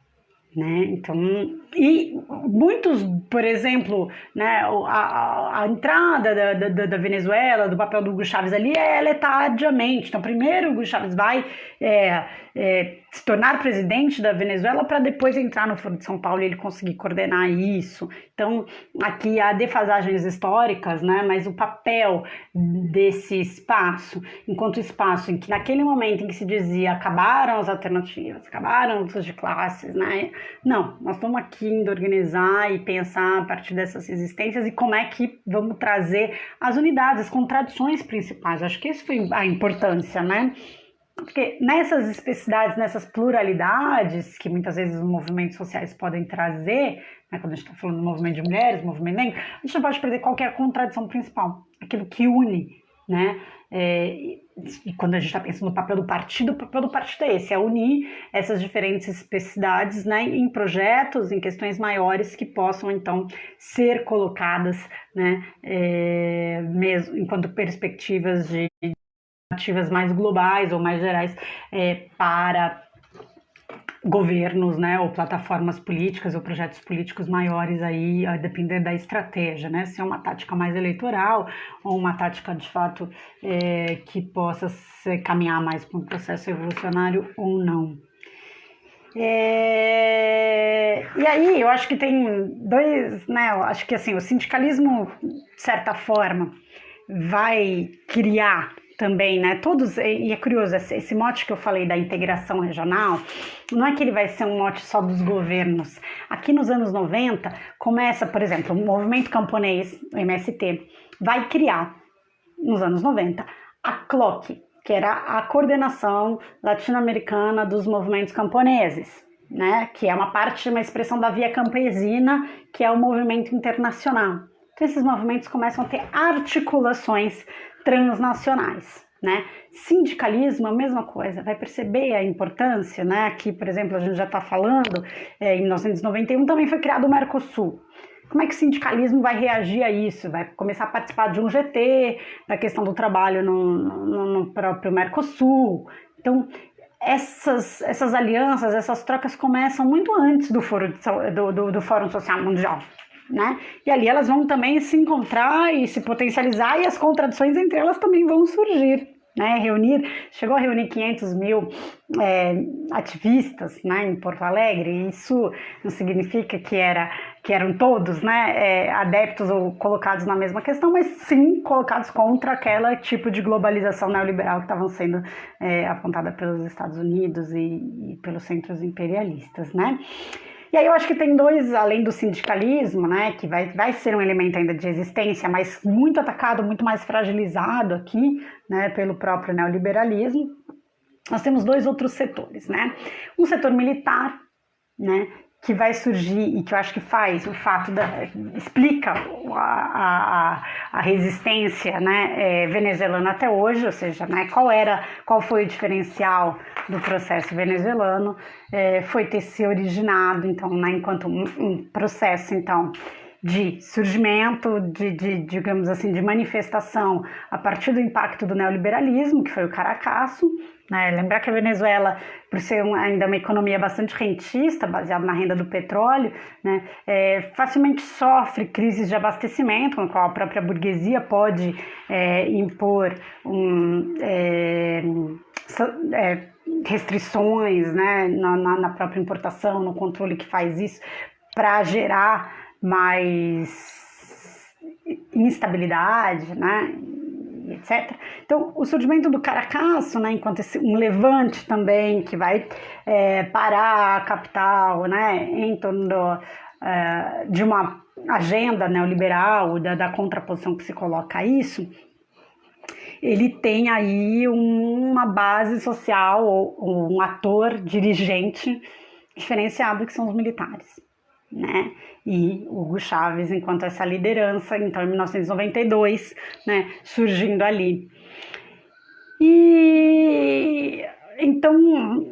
Né? Então, e muitos, por exemplo, né, a, a entrada da, da, da, Venezuela, do papel do Hugo Chávez ali é letadiamente. Então, primeiro o Hugo Chávez vai é, é, se tornar presidente da Venezuela para depois entrar no Foro de São Paulo e ele conseguir coordenar isso. Então, aqui há defasagens históricas, né, mas o papel desse espaço, enquanto espaço em que naquele momento em que se dizia acabaram as alternativas, acabaram lutas de classes, né, não, nós estamos aqui indo organizar e pensar a partir dessas resistências e como é que vamos trazer as unidades, as contradições principais. Acho que isso foi a importância, né? Porque nessas especificidades, nessas pluralidades que muitas vezes os movimentos sociais podem trazer, né, quando a gente está falando do movimento de mulheres, movimento negro, a gente não pode perder qual a contradição principal, aquilo que une, né? É, e quando a gente está pensando no papel do partido, o papel do partido é esse, é unir essas diferentes especificidades né, em projetos, em questões maiores que possam então ser colocadas né, é, mesmo enquanto perspectivas de alternativas mais globais ou mais gerais é, para governos, né, ou plataformas políticas ou projetos políticos maiores aí, a depender da estratégia, né, se é uma tática mais eleitoral ou uma tática de fato é, que possa se caminhar mais para um processo evolucionário ou não. É... E aí, eu acho que tem dois, né? Eu acho que assim, o sindicalismo, de certa forma, vai criar também, né? Todos, e é curioso, esse mote que eu falei da integração regional, não é que ele vai ser um mote só dos governos. Aqui nos anos 90, começa, por exemplo, o movimento camponês, o MST, vai criar, nos anos 90, a CLOC, que era a coordenação latino-americana dos movimentos camponeses, né? Que é uma parte, uma expressão da via campesina, que é o movimento internacional. Então, esses movimentos começam a ter articulações transnacionais. Né? Sindicalismo, a mesma coisa, vai perceber a importância, né? Aqui, por exemplo, a gente já está falando, é, em 1991 também foi criado o Mercosul. Como é que o sindicalismo vai reagir a isso? Vai começar a participar de um GT, da questão do trabalho no, no, no próprio Mercosul. Então, essas, essas alianças, essas trocas começam muito antes do, foro, do, do, do Fórum Social Mundial. Né? E ali elas vão também se encontrar e se potencializar e as contradições entre elas também vão surgir. Né, reunir, chegou a reunir 500 mil é, ativistas né, em Porto Alegre, isso não significa que, era, que eram todos né, é, adeptos ou colocados na mesma questão, mas sim colocados contra aquela tipo de globalização neoliberal que estavam sendo é, apontada pelos Estados Unidos e, e pelos centros imperialistas. Né? E aí eu acho que tem dois, além do sindicalismo, né, que vai, vai ser um elemento ainda de existência, mas muito atacado, muito mais fragilizado aqui, né, pelo próprio neoliberalismo. Nós temos dois outros setores, né? Um setor militar, né, que vai surgir e que eu acho que faz o fato da explica a, a, a resistência né, é, venezuelana até hoje, ou seja, né, qual era, qual foi o diferencial do processo venezuelano, é, foi ter se originado então, né, enquanto um, um processo então de surgimento, de, de, digamos assim, de manifestação a partir do impacto do neoliberalismo, que foi o Caracasso. Né? Lembrar que a Venezuela, por ser um, ainda uma economia bastante rentista, baseada na renda do petróleo, né? É, facilmente sofre crises de abastecimento, com a qual a própria burguesia pode é, impor um, é, é restrições né? Na, na, própria importação, no controle que faz isso, para gerar mais instabilidade, né? Etc. Então, o surgimento do Caracasso, né, enquanto esse, um levante também que vai é, parar a capital, né, em torno do, é, de uma agenda neoliberal, da, da contraposição que se coloca a isso, ele tem aí uma base social, um ator dirigente diferenciado que são os militares né? E Hugo Chávez, enquanto essa liderança, então em 1992, né, surgindo ali. E então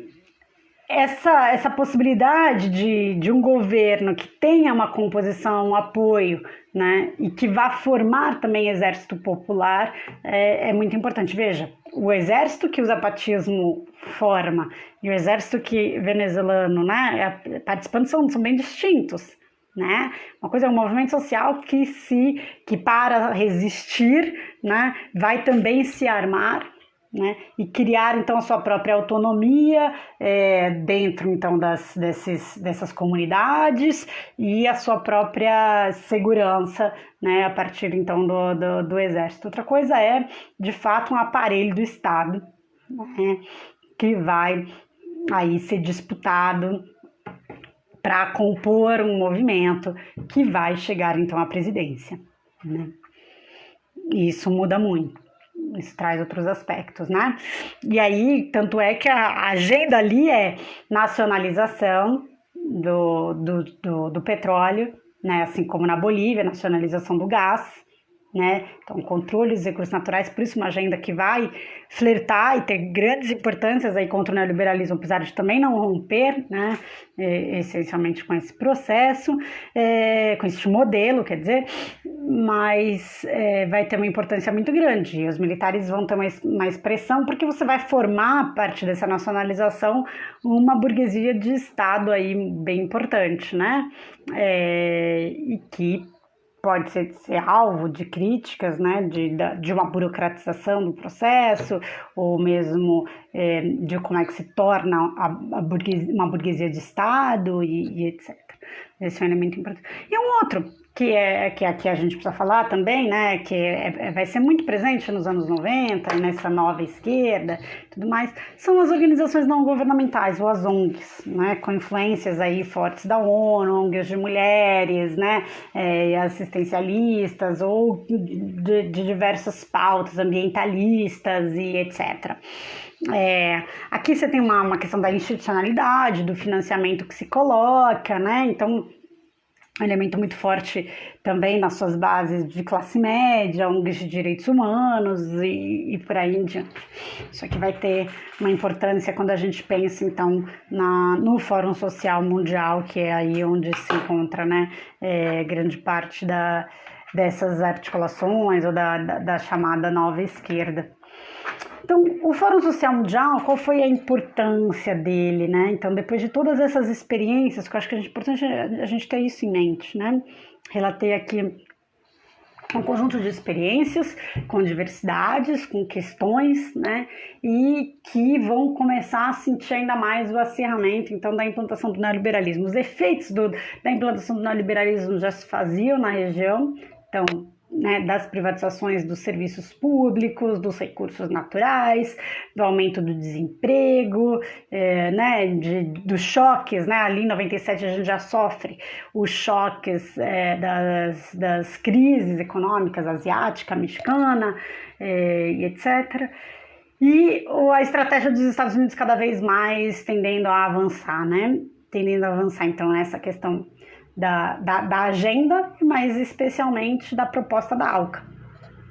essa, essa possibilidade de, de um governo que tenha uma composição, um apoio, né, e que vá formar também exército popular é, é muito importante. Veja, o exército que o zapatismo forma e o exército que venezuelano, né, é, participando são, são bem distintos. Né? Uma coisa é um movimento social que se que para resistir, né, vai também se armar né? e criar então a sua própria autonomia é, dentro então das, desses, dessas comunidades e a sua própria segurança né? a partir então do, do, do exército. Outra coisa é de fato um aparelho do Estado né? que vai aí ser disputado para compor um movimento que vai chegar então à presidência. Né? Isso muda muito isso traz outros aspectos, né? E aí, tanto é que a agenda ali é nacionalização do, do, do, do petróleo, né? Assim como na Bolívia, nacionalização do gás, né? Então, controle dos recursos naturais, por isso uma agenda que vai flertar e ter grandes importâncias aí contra o neoliberalismo, apesar de também não romper, né? É, essencialmente com esse processo, é, com esse modelo, quer dizer, mas é, vai ter uma importância muito grande. E os militares vão ter mais, mais pressão, porque você vai formar, a partir dessa nacionalização, uma burguesia de Estado aí bem importante, né? É, e que pode ser, ser alvo de críticas, né, de, de uma burocratização do processo, ou mesmo é, de como é que se torna a, a burguesia, uma burguesia de Estado e, e etc. Esse é um elemento importante. E um outro que é que aqui a gente precisa falar também, né, que é, é, vai ser muito presente nos anos 90, nessa nova esquerda, tudo mais, são as organizações não governamentais, ou as ONGs, né, com influências aí fortes da ONU, ONGs de mulheres, né, é, assistencialistas ou de, de diversas pautas ambientalistas e etc. É, aqui você tem uma, uma questão da institucionalidade, do financiamento que se coloca, né? Então elemento muito forte também nas suas bases de classe média, ONGs de direitos humanos e, e por aí em diante. Isso aqui vai ter uma importância quando a gente pensa, então, na, no Fórum Social Mundial, que é aí onde se encontra né, é, grande parte da, dessas articulações ou da, da, da chamada nova esquerda. Então, o Fórum Social Mundial, qual foi a importância dele, né? Então, depois de todas essas experiências, que eu acho que é importante a gente ter isso em mente, né? Relatei aqui um conjunto de experiências com diversidades, com questões, né? E que vão começar a sentir ainda mais o acirramento, então, da implantação do neoliberalismo. Os efeitos do, da implantação do neoliberalismo já se faziam na região, então, né, das privatizações dos serviços públicos, dos recursos naturais, do aumento do desemprego, é, né, de, dos choques, né, ali em 97 a gente já sofre os choques é, das, das crises econômicas asiática, mexicana, é, e etc., e a estratégia dos Estados Unidos cada vez mais tendendo a avançar, né, tendendo a avançar, então, nessa questão da, da, da agenda, mas especialmente da proposta da ALCA.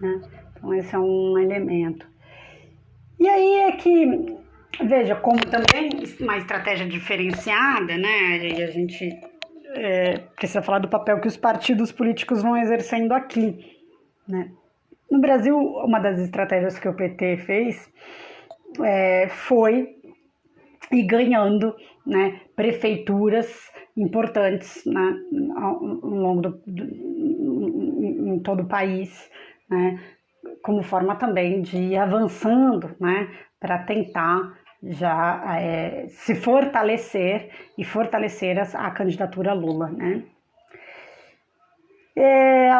Né? Então, esse é um elemento. E aí é que, veja, como também uma estratégia diferenciada, né? E a gente é, precisa falar do papel que os partidos políticos vão exercendo aqui, né? No Brasil, uma das estratégias que o PT fez é, foi ir ganhando né, prefeituras importantes né, ao, longo do, do, em todo o país, né, como forma também de ir avançando né, para tentar já é, se fortalecer e fortalecer a, a candidatura Lula. Né. É,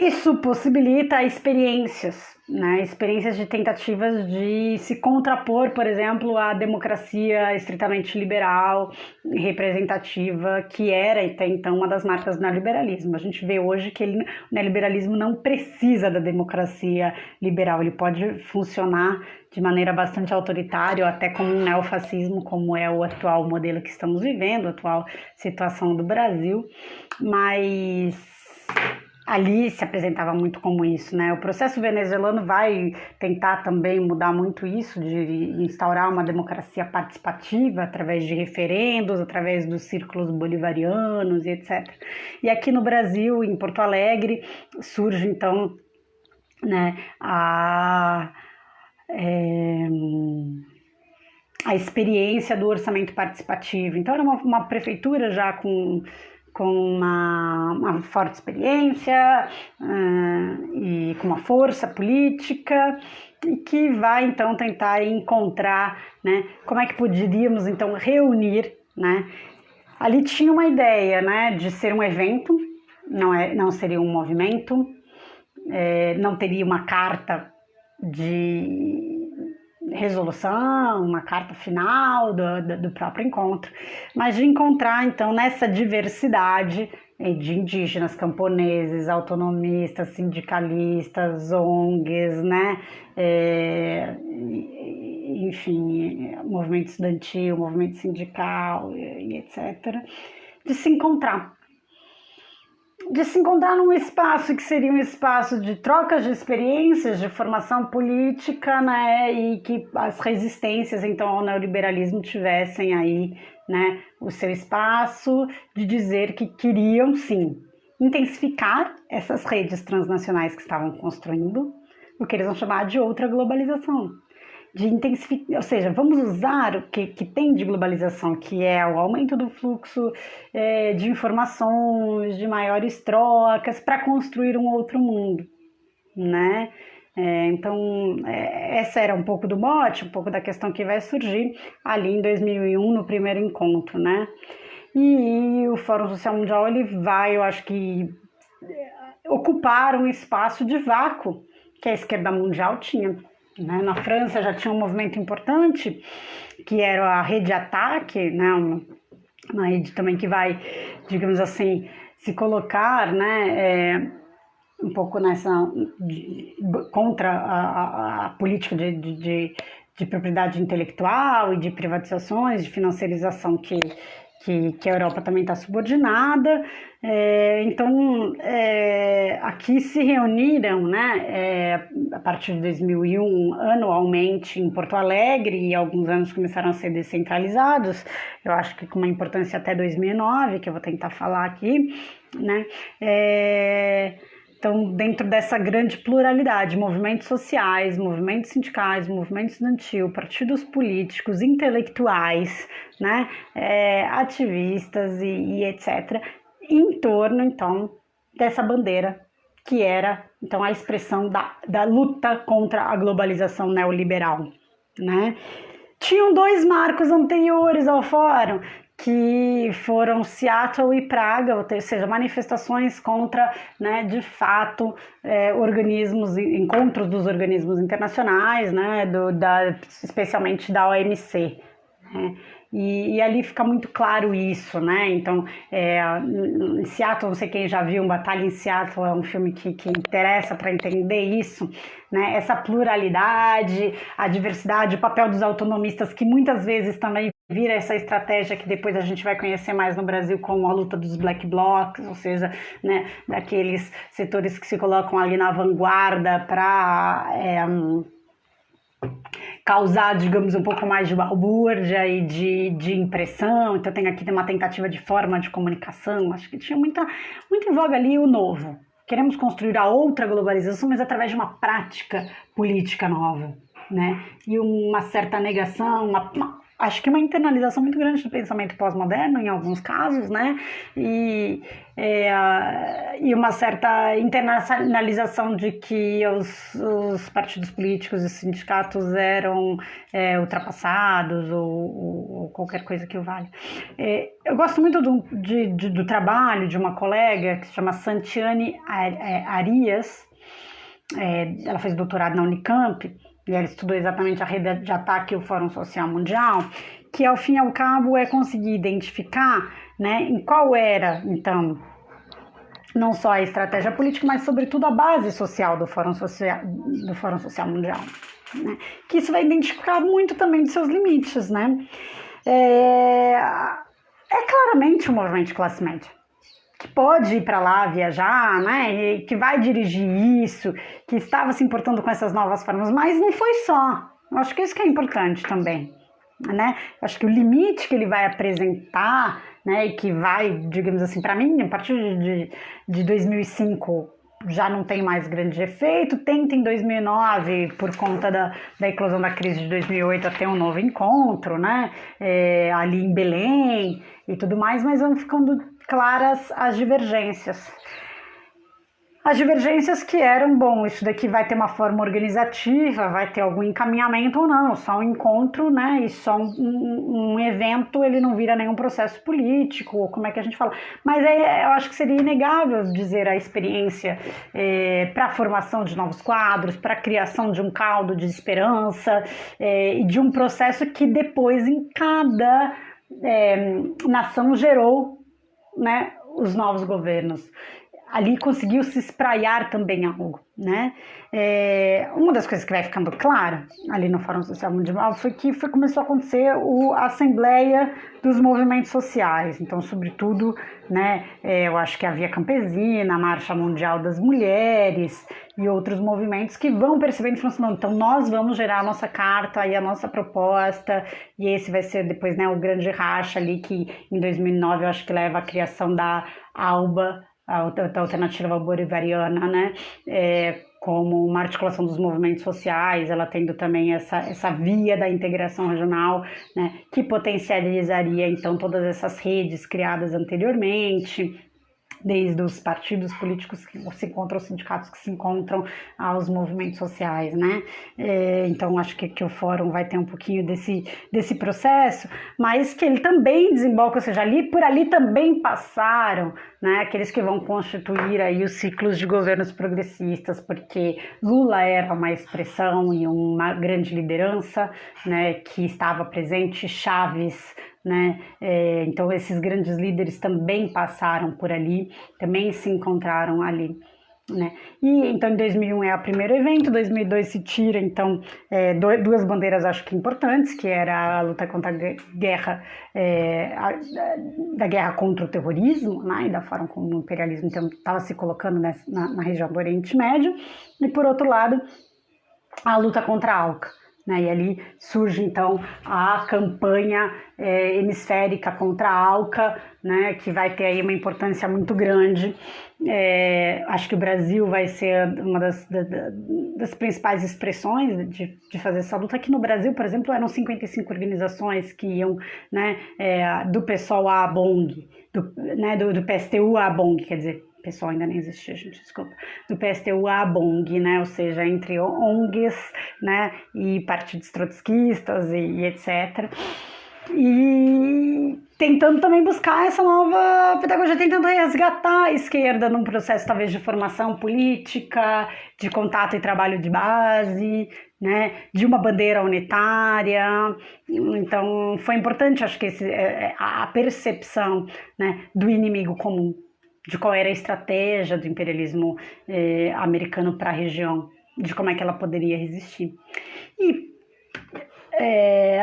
isso possibilita experiências, né? experiências de tentativas de se contrapor, por exemplo, à democracia estritamente liberal, representativa, que era até então uma das marcas do neoliberalismo. A gente vê hoje que ele, o neoliberalismo não precisa da democracia liberal, ele pode funcionar de maneira bastante autoritária, até como um neofascismo, como é o atual modelo que estamos vivendo, a atual situação do Brasil, mas ali se apresentava muito como isso, né? O processo venezuelano vai tentar também mudar muito isso, de instaurar uma democracia participativa através de referendos, através dos círculos bolivarianos e etc. E aqui no Brasil, em Porto Alegre, surge então, né, a é, a experiência do orçamento participativo. Então, era uma, uma prefeitura já com com uma, uma forte experiência uh, e com uma força política e que vai então tentar encontrar, né, como é que poderíamos então reunir, né? Ali tinha uma ideia, né, de ser um evento, não é, não seria um movimento, é, não teria uma carta de resolução, uma carta final do, do, do, próprio encontro, mas de encontrar então nessa diversidade eh, de indígenas, camponeses, autonomistas, sindicalistas, ONGs, né, é, enfim, movimento estudantil, movimento sindical e etc., de se encontrar de se encontrar num espaço que seria um espaço de trocas de experiências, de formação política, né, e que as resistências então ao neoliberalismo tivessem aí, né, o seu espaço de dizer que queriam sim intensificar essas redes transnacionais que estavam construindo, o que eles vão chamar de outra globalização de intensificar, ou seja, vamos usar o que, que tem de globalização, que é o aumento do fluxo é, de informações, de maiores trocas, para construir um outro mundo, né? É, então, é, essa era um pouco do mote, um pouco da questão que vai surgir ali em 2001, no primeiro encontro, né? E, e o Fórum Social Mundial, ele vai, eu acho que, ocupar um espaço de vácuo que a esquerda mundial tinha. Né? Na França já tinha um movimento importante, que era a rede ataque, né? uma, uma rede também que vai, digamos assim, se colocar né? É, um pouco nessa de, contra a, a, a política de, de, de, propriedade intelectual e de privatizações, de financiarização que que, que a Europa também está subordinada. É, então, é, aqui se reuniram, né, é, a partir de 2001, anualmente em Porto Alegre, e alguns anos começaram a ser descentralizados, eu acho que com uma importância até 2009, que eu vou tentar falar aqui, né, é, então, dentro dessa grande pluralidade, movimentos sociais, movimentos sindicais, movimento estudantil, partidos políticos, intelectuais, né, é, ativistas e, e, etc., em torno, então, dessa bandeira que era, então, a expressão da, da luta contra a globalização neoliberal, né. Tinham dois marcos anteriores ao fórum, que foram Seattle e Praga, ou seja, manifestações contra, né, de fato, é, organismos, encontros dos organismos internacionais, né, do, da, especialmente da OMC. Né? E, e, ali fica muito claro isso, né? Então, é, em Seattle, não sei quem já viu, Batalha em Seattle é um filme que, que interessa para entender isso, né? Essa pluralidade, a diversidade, o papel dos autonomistas, que muitas vezes também vira essa estratégia que depois a gente vai conhecer mais no Brasil como a luta dos black blocs, ou seja, né, daqueles setores que se colocam ali na vanguarda para é, causar, digamos, um pouco mais de balbúrdia e de, de impressão. Então tem aqui uma tentativa de forma de comunicação. Acho que tinha muita, muito em voga ali o novo. Queremos construir a outra globalização, mas através de uma prática política nova. Né? E uma certa negação, uma, uma acho que uma internalização muito grande do pensamento pós-moderno em alguns casos, né? E, é, e uma certa internacionalização de que os, os partidos políticos e sindicatos eram é, ultrapassados ou, ou, qualquer coisa que o valha. É, eu gosto muito do, de, de, do trabalho de uma colega que se chama Santiane é, Arias, é, ela fez doutorado na Unicamp, e ela estudou exatamente a rede de ataque e o Fórum Social Mundial, que ao fim e ao cabo é conseguir identificar né, em qual era, então, não só a estratégia política, mas sobretudo a base social do Fórum Social, do Fórum Social Mundial. Né? Que isso vai identificar muito também dos seus limites. Né? É, é claramente um movimento de classe média que pode ir para lá viajar, né, que vai dirigir isso, que estava se importando com essas novas formas, mas não foi só. Eu acho que isso que é importante também, né? Eu acho que o limite que ele vai apresentar, né, e que vai, digamos assim, para mim, a partir de, de 2005 já não tem mais grande efeito. Tenta em 2009, por conta da, da eclosão da crise de 2008, a ter um novo encontro, né? É, ali em Belém e tudo mais, mas vão ficando claras as divergências. As divergências que eram, bom, isso daqui vai ter uma forma organizativa, vai ter algum encaminhamento ou não, só um encontro, né, e só um, um, evento, ele não vira nenhum processo político, ou como é que a gente fala. Mas é, eu acho que seria inegável dizer a experiência é, para a formação de novos quadros, para a criação de um caldo de esperança é, e de um processo que depois em cada é, nação gerou né, os novos governos. Ali conseguiu se espraiar também algo, né? É, uma das coisas que vai ficando clara ali no Fórum Social Mundial foi que foi, começou a acontecer o, a Assembleia dos Movimentos Sociais. Então, sobretudo, né, é, eu acho que a Via Campesina, a Marcha Mundial das Mulheres e outros movimentos que vão percebendo e falando, então nós vamos gerar a nossa carta e a nossa proposta e esse vai ser depois né, o grande racha ali que em 2009 eu acho que leva à criação da ALBA, a alternativa bolivariana, né? É, como uma articulação dos movimentos sociais, ela tendo também essa, essa via da integração regional, né, que potencializaria então todas essas redes criadas anteriormente, desde os partidos políticos que se encontram, os sindicatos que se encontram, aos movimentos sociais, né? É, então, acho que, que o fórum vai ter um pouquinho desse, desse processo, mas que ele também desemboca, ou seja, ali por ali também passaram, né? Aqueles que vão constituir aí os ciclos de governos progressistas, porque Lula era uma expressão e uma grande liderança, né? Que estava presente, Chaves né? É, então esses grandes líderes também passaram por ali, também se encontraram ali. Né? E então em 2001 é o primeiro evento, 2002 se tira então é, duas bandeiras acho que importantes, que era a luta contra a guerra é, a, da guerra contra o terrorismo, né? e da forma como o imperialismo então estava se colocando nessa, na, na região do Oriente Médio, e por outro lado a luta contra a ALCA. Né? E ali surge então a campanha é, hemisférica contra a ALCA, né? que vai ter aí uma importância muito grande. É, acho que o Brasil vai ser uma das, das, das principais expressões de, de, fazer essa luta. Aqui no Brasil, por exemplo, eram 55 organizações que iam né, é, do PSOL à BONG, do, né, do, do PSTU à BONG, quer dizer, pessoal ainda nem existia, gente, desculpa, do PSTU à BONG, né, ou seja, entre ONGs, né, e partidos trotskistas e, e etc. E tentando também buscar essa nova pedagogia, tentando resgatar a esquerda num processo talvez de formação política, de contato e trabalho de base, né, de uma bandeira unitária. Então, foi importante, acho que esse, é, é, a percepção né, do inimigo comum de qual era a estratégia do imperialismo eh, americano para a região, de como é que ela poderia resistir. E é,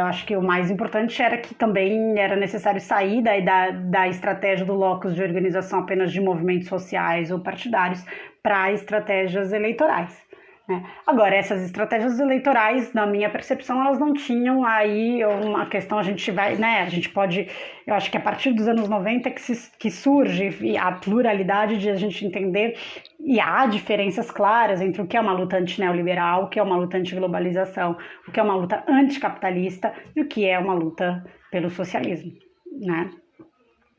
acho que o mais importante era que também era necessário sair da, da, da estratégia do locus de organização apenas de movimentos sociais ou partidários para estratégias eleitorais. Né? Agora, essas estratégias eleitorais, na minha percepção, elas não tinham aí uma questão, a gente vai, né, a gente pode, eu acho que a partir dos anos 90 que, se, que surge a pluralidade de a gente entender e há diferenças claras entre o que é uma luta antineoliberal, o que é uma luta antiglobalização, o que é uma luta anticapitalista e o que é uma luta pelo socialismo, né?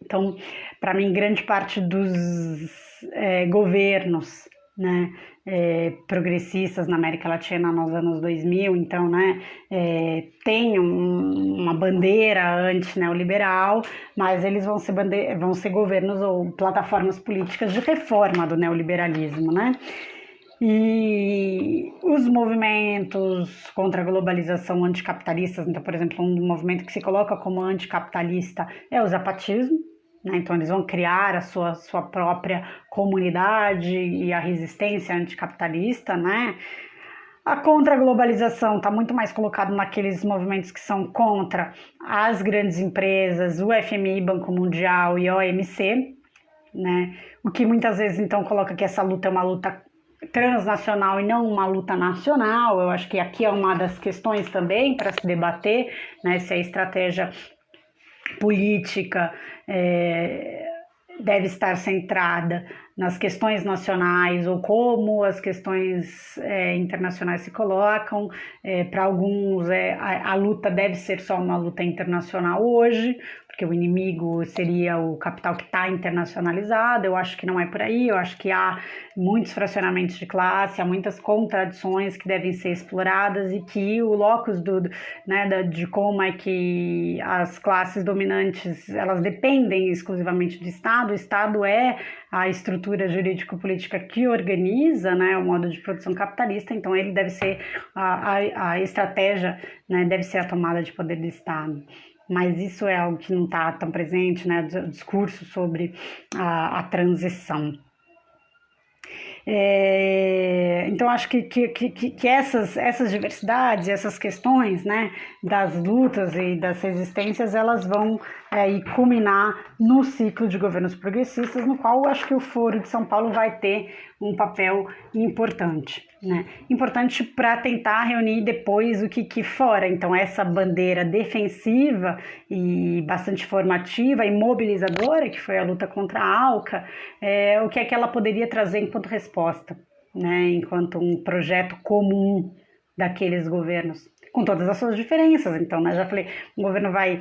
Então, para mim, grande parte dos é, governos né, é, progressistas na América Latina nos anos 2000, então, né, é, tem um, uma bandeira anti-neoliberal, mas eles vão ser, vão ser governos ou plataformas políticas de reforma do neoliberalismo, né? E os movimentos contra a globalização anticapitalistas, então, por exemplo, um movimento que se coloca como anticapitalista é o zapatismo, né? Então, eles vão criar a sua, sua própria comunidade e a resistência anticapitalista, né? A contra-globalização está muito mais colocado naqueles movimentos que são contra as grandes empresas, o FMI, Banco Mundial e OMC, né? O que muitas vezes então coloca que essa luta é uma luta transnacional e não uma luta nacional. Eu acho que aqui é uma das questões também para se debater, né? Se a estratégia política é, deve estar centrada nas questões nacionais ou como as questões é, internacionais se colocam. É, Para alguns, é, a, a, luta deve ser só uma luta internacional hoje, porque o inimigo seria o capital que está internacionalizado. Eu acho que não é por aí, eu acho que há muitos fracionamentos de classe, há muitas contradições que devem ser exploradas e que o locus do, né, de como é que as classes dominantes elas dependem exclusivamente do Estado, o Estado é a estrutura jurídico-política que organiza né, o modo de produção capitalista, então ele deve ser a, a, a estratégia, né, deve ser a tomada de poder do Estado mas isso é algo que não está tão presente, né? Discurso sobre a, a transição. É, então, acho que, que, que, que, essas, essas diversidades, essas questões né, das lutas e das resistências, elas vão é, culminar no ciclo de governos progressistas, no qual acho que o Foro de São Paulo vai ter um papel importante. Né? Importante para tentar reunir depois o que, que fora. Então, essa bandeira defensiva e bastante formativa e mobilizadora, que foi a luta contra a ALCA, é, o que é que ela poderia trazer enquanto resposta, né? enquanto um projeto comum daqueles governos com todas as suas diferenças. Então, né, já falei, o governo vai,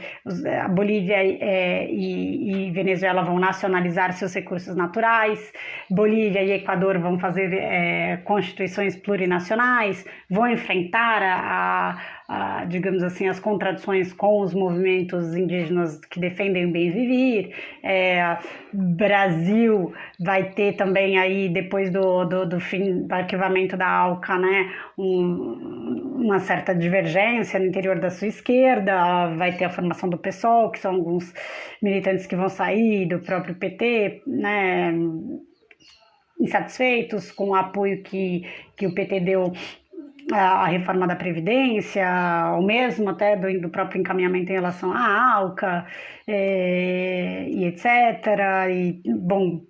a Bolívia é, e, e, Venezuela vão nacionalizar seus recursos naturais, Bolívia e Equador vão fazer é, constituições plurinacionais, vão enfrentar a, a a, digamos assim, as contradições com os movimentos indígenas que defendem o bem viver. É, Brasil vai ter também aí, depois do, do, do fim do arquivamento da ALCA, né, um, uma certa divergência no interior da sua esquerda, vai ter a formação do PSOL, que são alguns militantes que vão sair, do próprio PT, né, insatisfeitos com o apoio que, que o PT deu à reforma da Previdência, ou mesmo até do, do próprio encaminhamento em relação à ALCA, é, e etc. E, bom,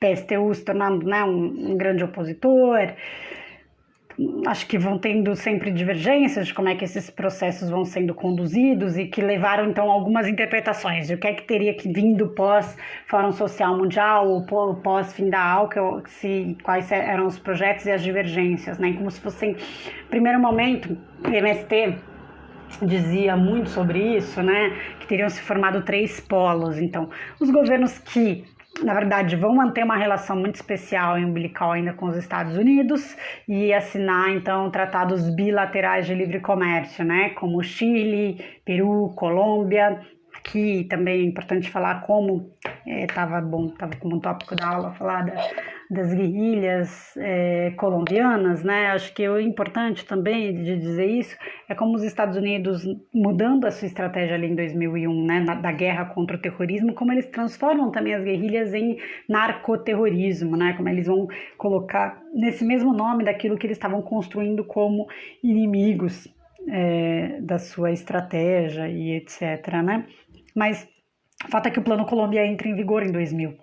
PSTU se tornando né, um, um grande opositor acho que vão tendo sempre divergências de como é que esses processos vão sendo conduzidos e que levaram então algumas interpretações de o que é que teria que vindo pós Fórum Social Mundial ou pós fim da ALCA, se quais eram os projetos e as divergências, né? Como se fossem primeiro momento MST dizia muito sobre isso, né? Que teriam se formado três polos. Então, os governos que na verdade, vão manter uma relação muito especial e umbilical ainda com os Estados Unidos e assinar, então, tratados bilaterais de livre comércio, né, como Chile, Peru, Colômbia. Aqui também é importante falar como estava é, bom, estava como um tópico da aula falar da, das guerrilhas é, colombianas, né? Acho que o importante também de dizer isso é como os Estados Unidos, mudando a sua estratégia ali em 2001, né, na, da guerra contra o terrorismo, como eles transformam também as guerrilhas em narcoterrorismo, né? Como eles vão colocar nesse mesmo nome daquilo que eles estavam construindo como inimigos é, da sua estratégia e etc, né? Mas o fato é que o Plano Colômbia entra em vigor em 2000.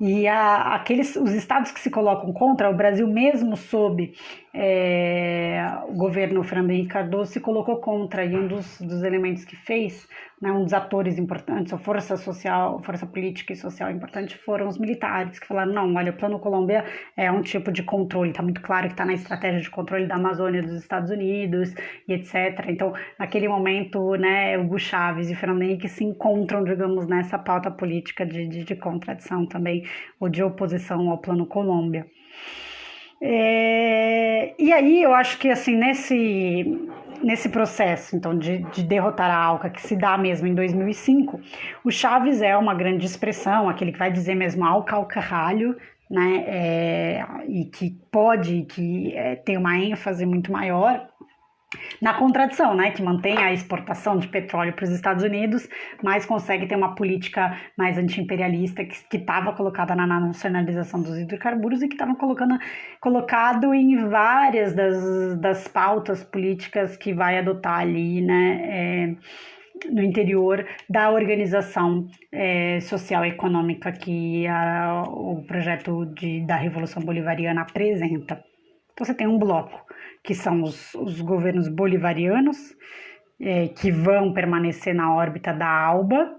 E a, aqueles, os estados que se colocam contra, o Brasil mesmo sob é, o governo Fernando Henrique Cardoso se colocou contra, e um dos, dos elementos que fez, né, um dos atores importantes, a força social, força política e social importante foram os militares, que falaram, não, olha, o Plano Colômbia é um tipo de controle, está muito claro que está na estratégia de controle da Amazônia dos Estados Unidos e etc. Então, naquele momento, né, Hugo Chávez e Fernando Henrique se encontram, digamos, nessa pauta política de, de, de contradição também, ou de oposição ao Plano Colômbia. É, e aí eu acho que assim nesse nesse processo então de, de, derrotar a Alca que se dá mesmo em 2005 o Chaves é uma grande expressão aquele que vai dizer mesmo Alca ao caralho né é, e que pode que é, tem uma ênfase muito maior na contradição, né, que mantém a exportação de petróleo para os Estados Unidos, mas consegue ter uma política mais antiimperialista que estava colocada na nacionalização dos hidrocarburos e que estava colocando colocado em várias das, das pautas políticas que vai adotar ali, né, é, no interior da organização é, social e econômica que a, o projeto de, da Revolução Bolivariana apresenta. Então você tem um bloco que são os, os governos bolivarianos, é, que vão permanecer na órbita da ALBA,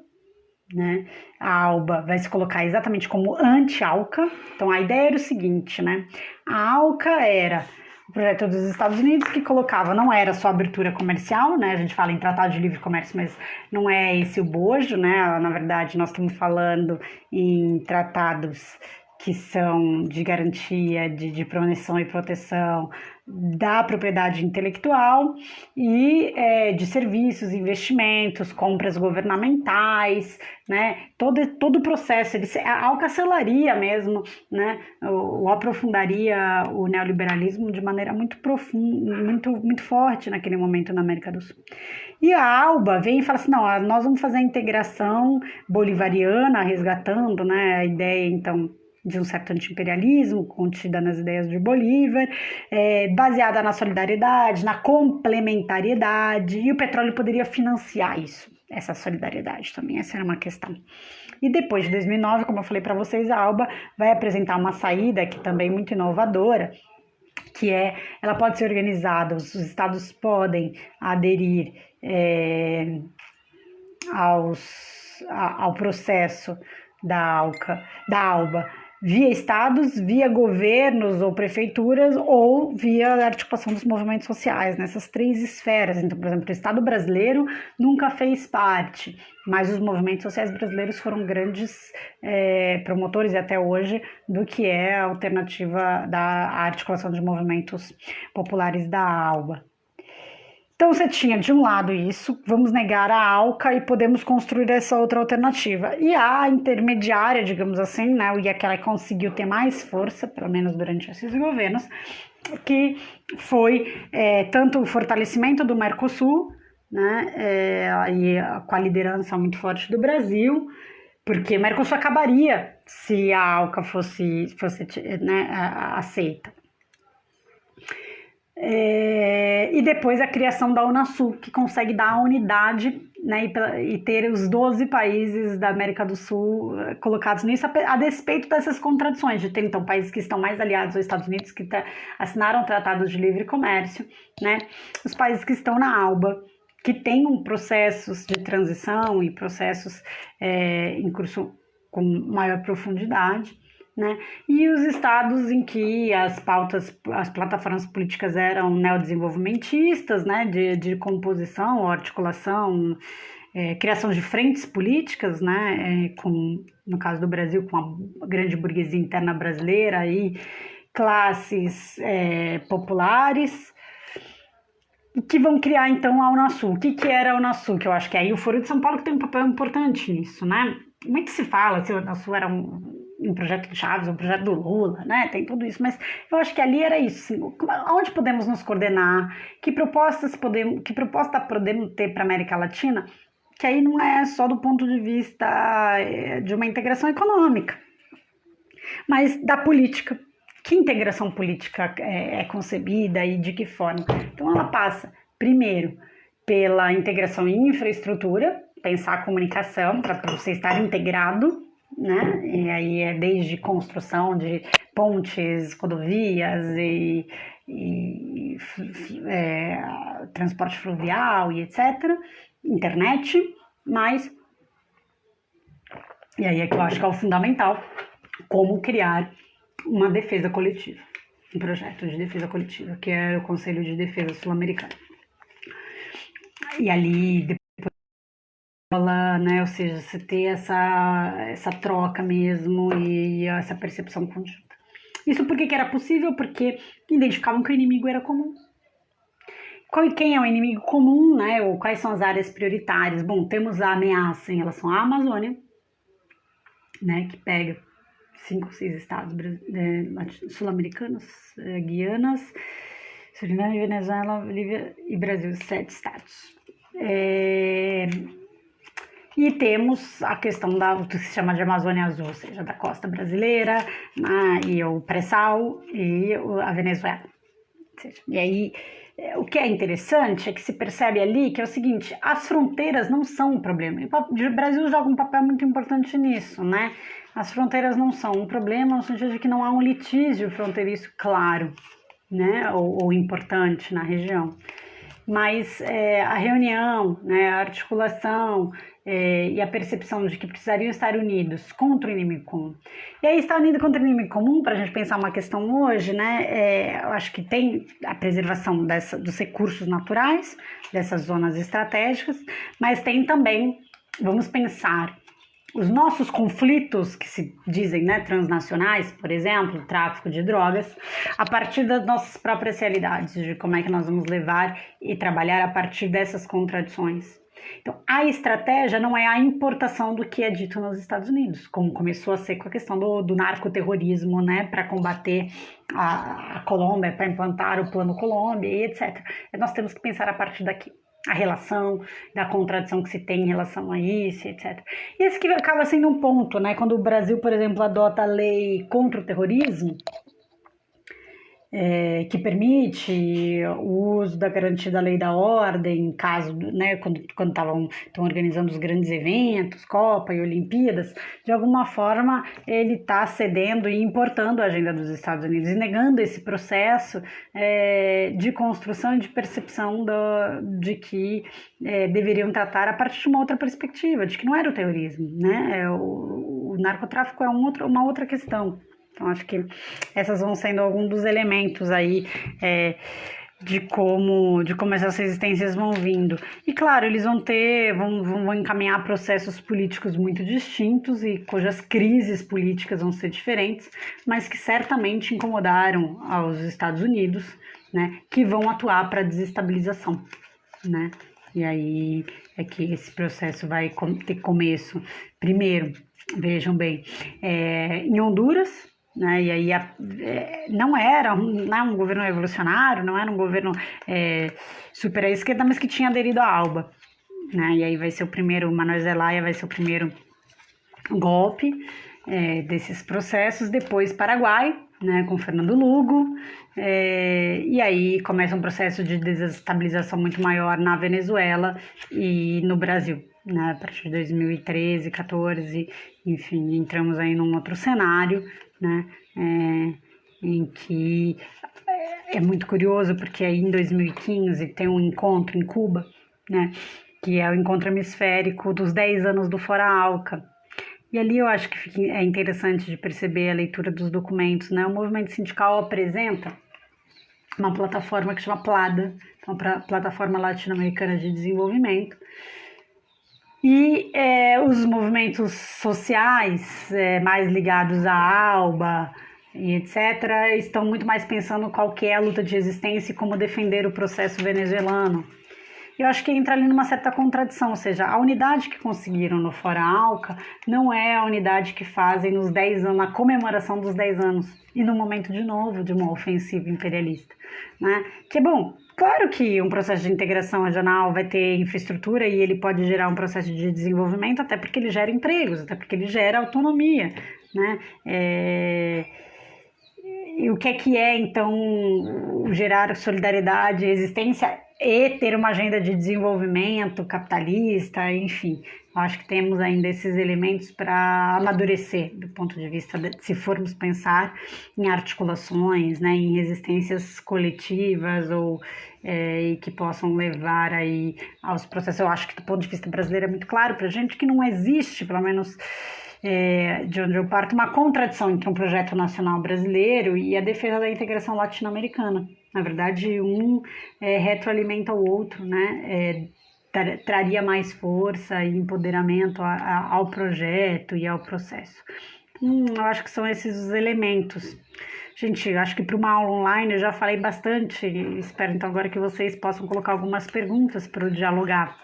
né? A ALBA vai se colocar exatamente como anti-ALCA. Então a ideia era o seguinte, né? A ALCA era o projeto dos Estados Unidos que colocava, não era só abertura comercial, né? A gente fala em tratado de livre comércio, mas não é esse o bojo, né? Na verdade, nós estamos falando em tratados que são de garantia de, de proteção e proteção da propriedade intelectual e é, de serviços, investimentos, compras governamentais, né? Todo, todo o processo, ele, alcancelaria mesmo, né? O, o, aprofundaria o neoliberalismo de maneira muito profunda, muito, muito forte naquele momento na América do Sul. E a Alba vem e fala assim, não, nós vamos fazer a integração bolivariana, resgatando, né? A ideia, então, de um certo anti-imperialismo, contida nas ideias de Bolívar, é, baseada na solidariedade, na complementariedade, e o petróleo poderia financiar isso, essa solidariedade também, essa era uma questão. E depois de 2009, como eu falei para vocês, a Alba vai apresentar uma saída que também é muito inovadora, que é, ela pode ser organizada, os estados podem aderir é, aos, ao processo da ALCA, da ALBA, via estados, via governos ou prefeituras ou via articulação dos movimentos sociais, nessas três esferas. Então, por exemplo, o Estado brasileiro nunca fez parte, mas os movimentos sociais brasileiros foram grandes é, promotores até hoje do que é a alternativa da articulação de movimentos populares da ALBA. Então você tinha de um lado isso, vamos negar a ALCA e podemos construir essa outra alternativa. E a intermediária, digamos assim, né, e aquela que conseguiu ter mais força, pelo menos durante esses governos, que foi é, tanto o fortalecimento do Mercosul, né, é, e com a liderança muito forte do Brasil, porque o Mercosul acabaria se a ALCA fosse, fosse né, aceita. É, e depois a criação da Unasul, que consegue dar a unidade né, e, e, ter os 12 países da América do Sul eh, colocados nisso, a, a, despeito dessas contradições, de ter então países que estão mais aliados aos Estados Unidos, que assinaram tratados de livre comércio, né, os países que estão na ALBA, que tenham processos de transição e processos é, em curso com maior profundidade, né? E os estados em que as pautas, as plataformas políticas eram neodesenvolvimentistas, né? De, de composição, articulação, é, criação de frentes políticas, né? É, com, no caso do Brasil, com a grande burguesia interna brasileira e classes é, populares, que vão criar então a Unasul. O que, que era a Unasul? Que eu acho que é aí o Foro de São Paulo que tem um papel importante nisso, né? Muito se fala se a Unasul era um um projeto do Chaves, um projeto do Lula, né? Tem tudo isso, mas eu acho que ali era isso. Assim, onde podemos nos coordenar? Que propostas podemos, que proposta podemos ter para a América Latina? Que aí não é só do ponto de vista eh, de uma integração econômica, mas da política. Que integração política é, é concebida e de que forma? Então ela passa, primeiro, pela integração em infraestrutura, pensar a comunicação para você estar integrado né? E aí é desde construção de pontes, rodovias e, e é, transporte fluvial e etc. Internet, mas e aí é que eu acho que é o fundamental como criar uma defesa coletiva, um projeto de defesa coletiva, que é o Conselho de Defesa Sul-Americano. E ali né? Ou seja, você ter essa, essa troca mesmo e essa percepção conjunta. Isso porque que era possível? Porque identificavam que o inimigo era comum. Qual, quem é o inimigo comum, né? Ou quais são as áreas prioritárias? Bom, temos a ameaça em relação à Amazônia, né? Que pega cinco, seis estados é, sul-americanos, é, Guianas, Suriname, Venezuela, Bolívia e Brasil, sete estados. É, e temos a questão da, do que se chama de Amazônia Azul, ou seja, da costa brasileira né, e o pré-sal e a Venezuela. E aí, é, o que é interessante é que se percebe ali que é o seguinte, as fronteiras não são um problema. O Brasil joga um papel muito importante nisso, né? As fronteiras não são um problema no sentido de que não há um litígio fronteiriço claro, né? Ou, ou importante na região. Mas é, a reunião, né, a articulação, é, e a percepção de que precisariam estar unidos contra o inimigo comum. E aí, estar unido contra o inimigo comum, para a gente pensar uma questão hoje, né, é, eu acho que tem a preservação dessa, dos recursos naturais, dessas zonas estratégicas, mas tem também, vamos pensar, os nossos conflitos, que se dizem né, transnacionais, por exemplo, tráfico de drogas, a partir das nossas próprias realidades, de como é que nós vamos levar e trabalhar a partir dessas contradições. Então, a estratégia não é a importação do que é dito nos Estados Unidos, como começou a ser com a questão do, do narcoterrorismo, né, para combater a, a Colômbia, para implantar o Plano Colômbia e etc. Nós temos que pensar a partir daqui a relação, da contradição que se tem em relação a isso, etc. E esse que acaba sendo um ponto, né? Quando o Brasil, por exemplo, adota a lei contra o terrorismo, é, que permite o uso da garantia da lei da ordem, caso, né, quando estavam organizando os grandes eventos, Copa e Olimpíadas, de alguma forma ele está cedendo e importando a agenda dos Estados Unidos e negando esse processo é, de construção e de percepção do, de que é, deveriam tratar a partir de uma outra perspectiva, de que não era o terrorismo, né? É, o, o narcotráfico é um outro, uma outra questão. Então, acho que essas vão sendo alguns dos elementos aí é, de como de como essas resistências vão vindo. E claro, eles vão ter, vão, vão encaminhar processos políticos muito distintos e cujas crises políticas vão ser diferentes, mas que certamente incomodaram aos Estados Unidos, né, que vão atuar para desestabilização, né? E aí é que esse processo vai ter começo. Primeiro, vejam bem, é, em Honduras, né? E aí a, é, não era um, não é um governo revolucionário, não era um governo é, super à esquerda, mas que tinha aderido à ALBA. Né? E aí vai ser o primeiro, Manuel Zelaya vai ser o primeiro golpe é, desses processos, depois Paraguai, né, com Fernando Lugo, é, e aí começa um processo de desestabilização muito maior na Venezuela e no Brasil. Né, a partir de 2013, 14, enfim, entramos aí num outro cenário, né, é, em que é, é muito curioso porque aí em 2015 tem um encontro em Cuba, né, que é o encontro hemisférico dos 10 anos do Fora Alca, e ali eu acho que é interessante de perceber a leitura dos documentos, né? O movimento sindical apresenta uma plataforma que chama PLADA, então, pra, Plataforma Latino-Americana de Desenvolvimento, e é, os movimentos sociais é, mais ligados à ALBA e etc., estão muito mais pensando qual que é a luta de resistência e como defender o processo venezuelano eu acho que entra ali numa certa contradição, ou seja, a unidade que conseguiram no Fora Alca não é a unidade que fazem nos 10 anos, na comemoração dos 10 anos, e no momento de novo de uma ofensiva imperialista. Né? Que é bom, claro que um processo de integração regional vai ter infraestrutura e ele pode gerar um processo de desenvolvimento, até porque ele gera empregos, até porque ele gera autonomia. Né? É... E o que é que é, então, gerar solidariedade existência? e ter uma agenda de desenvolvimento capitalista, enfim. Acho que temos ainda esses elementos para amadurecer do ponto de vista de, se formos pensar em articulações, né, em resistências coletivas ou é, que possam levar aí aos processos. Eu acho que do ponto de vista brasileiro é muito claro para a gente que não existe, pelo menos é, de onde eu parto, uma contradição entre um projeto nacional brasileiro e a defesa da integração latino-americana. Na verdade, um é, retroalimenta o outro, né? É, tra traria mais força e empoderamento a, a, ao projeto e ao processo. Hum, eu acho que são esses os elementos. Gente, acho que para uma aula online eu já falei bastante. Espero então agora que vocês possam colocar algumas perguntas para o dialogar.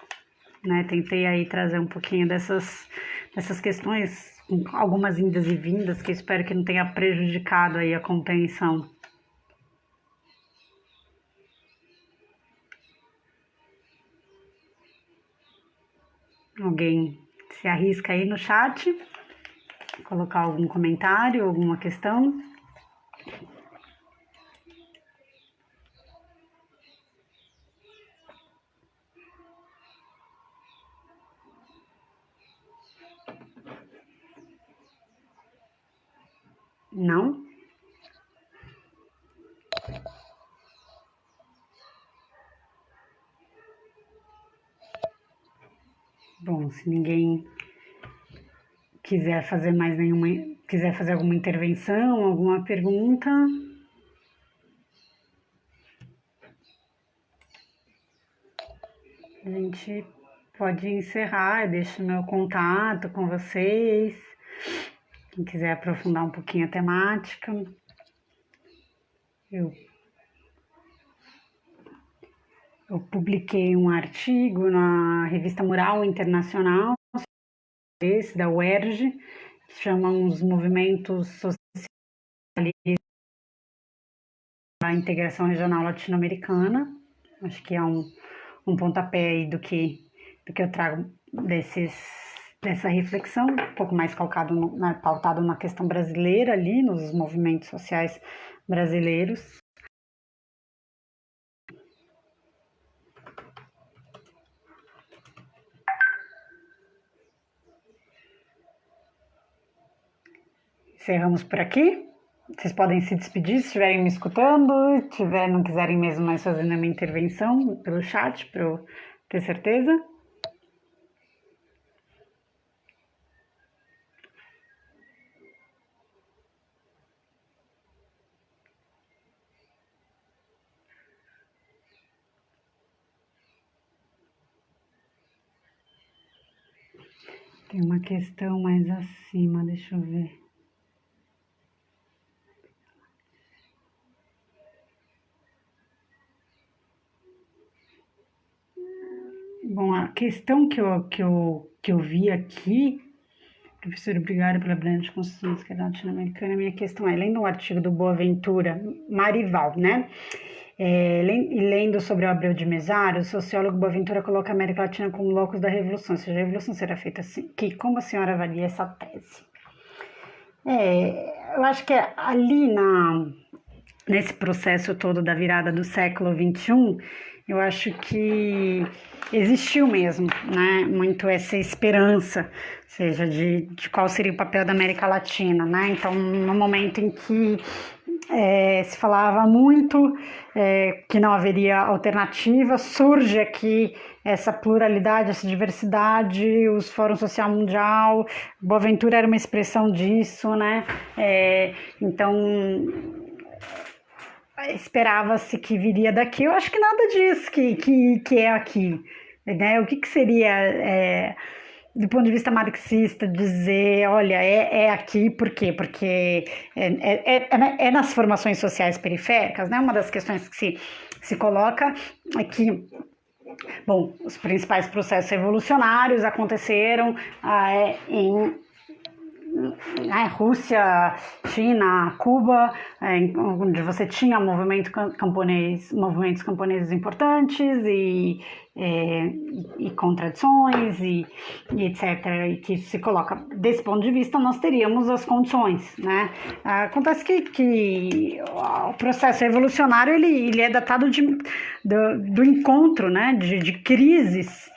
Né? Tentei aí trazer um pouquinho dessas, dessas questões, algumas indas e vindas, que espero que não tenha prejudicado aí a compreensão. Alguém se arrisca aí no chat, colocar algum comentário, alguma questão? Não? Bom, se ninguém quiser fazer mais nenhuma, quiser fazer alguma intervenção, alguma pergunta. A gente pode encerrar, eu deixo meu contato com vocês. Quem quiser aprofundar um pouquinho a temática. Eu eu publiquei um artigo na revista Mural Internacional, esse da UERJ, que chama Os Movimentos Sociais da Integração Regional Latino-Americana. Acho que é um, um pontapé aí do que, do que eu trago desses, dessa reflexão, um pouco mais calcado no, na, pautado na questão brasileira ali, nos movimentos sociais brasileiros. Encerramos por aqui. Vocês podem se despedir se estiverem me escutando, tiver, não quiserem mesmo mais fazer nenhuma intervenção pelo chat, para eu ter certeza. Tem uma questão mais acima, deixa eu ver. Bom, a questão que eu, que eu, que eu vi aqui, professor, obrigada pela brilhante construção da esquerda latino-americana, minha questão é, lendo um artigo do Boaventura Marival, né, é, lendo sobre o Abreu de Mesaro, o sociólogo Boaventura coloca a América Latina como locus da revolução, ou seja, a revolução será feita assim, que como a senhora avalia essa tese? É, eu acho que ali na, nesse processo todo da virada do século XXI, eu acho que existiu mesmo, né, muito essa esperança, seja de, de qual seria o papel da América Latina, né, então no momento em que é, se falava muito é, que não haveria alternativa, surge aqui essa pluralidade, essa diversidade, os Fórum Social Mundial, Boaventura era uma expressão disso, né? É, então esperava-se que viria daqui. Eu acho que nada disso que, que, que é aqui. Né? O que, que seria, é, do ponto de vista marxista, dizer, olha, é, é aqui, por quê? Porque é, é, é, é nas formações sociais periféricas, né? Uma das questões que se, se coloca é que Bom, os principais processos evolucionários aconteceram ah, em né, Rússia, China, Cuba, é, onde você tinha movimento camponês, movimentos camponeses importantes e, é, e, contradições e, e, etc. E que se coloca desse ponto de vista, nós teríamos as condições. Né? Acontece que, que o processo evolucionário ele, ele é datado de, do, do encontro né, de, de crises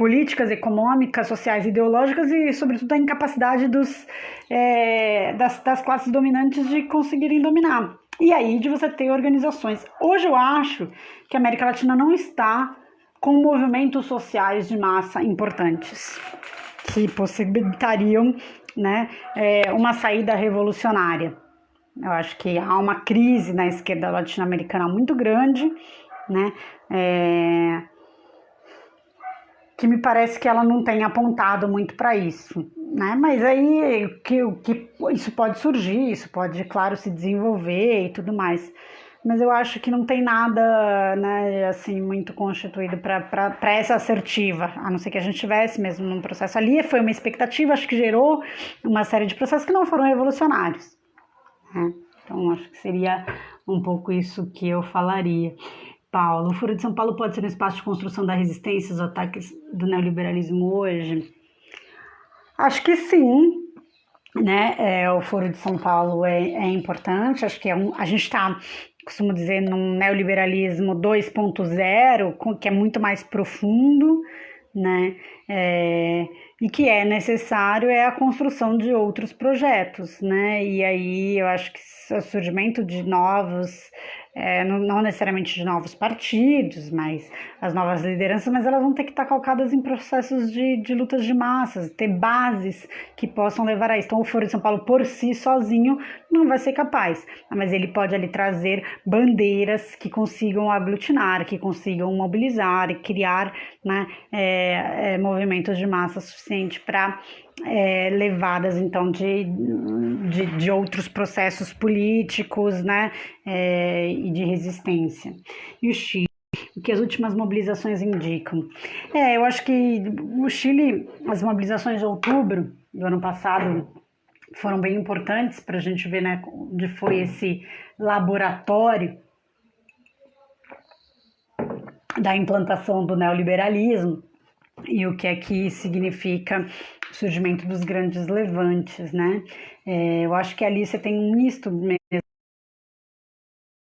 políticas, econômicas, sociais, ideológicas e, sobretudo, a incapacidade dos, é, das, das classes dominantes de conseguirem dominar. E aí de você ter organizações. Hoje eu acho que a América Latina não está com movimentos sociais de massa importantes que possibilitariam né, é, uma saída revolucionária. Eu acho que há uma crise na esquerda latino-americana muito grande, né? É, que me parece que ela não tem apontado muito para isso, né? Mas aí que, que isso pode surgir, isso pode, claro, se desenvolver e tudo mais. Mas eu acho que não tem nada, né, assim, muito constituído para essa assertiva, a não ser que a gente tivesse mesmo num processo ali. Foi uma expectativa, acho que gerou uma série de processos que não foram revolucionários. Né? Então, acho que seria um pouco isso que eu falaria. Paulo. O Foro de São Paulo pode ser um espaço de construção da resistência aos ataques do neoliberalismo hoje? Acho que sim. Né? É, o Foro de São Paulo é, é importante. Acho que é um, a gente está, costumo dizer, num neoliberalismo 2.0, que é muito mais profundo. Né? É, e que é necessário é a construção de outros projetos, né? E aí eu acho que o surgimento de novos é, não, necessariamente de novos partidos, mas as novas lideranças, mas elas vão ter que estar calcadas em processos de, de lutas de massas, ter bases que possam levar a isso. Então, o Foro de São Paulo por si sozinho não vai ser capaz, mas ele pode ali trazer bandeiras que consigam aglutinar, que consigam mobilizar e criar né, é, é, movimentos de massa suficiente para é, levadas então de, de, de, outros processos políticos né, é, e de resistência. E o Chile, o que as últimas mobilizações indicam? É, eu acho que o Chile, as mobilizações de outubro do ano passado foram bem importantes para a gente ver né, onde foi esse laboratório da implantação do neoliberalismo e o que é que significa o surgimento dos grandes levantes, né? É, eu acho que ali você tem um misto mesmo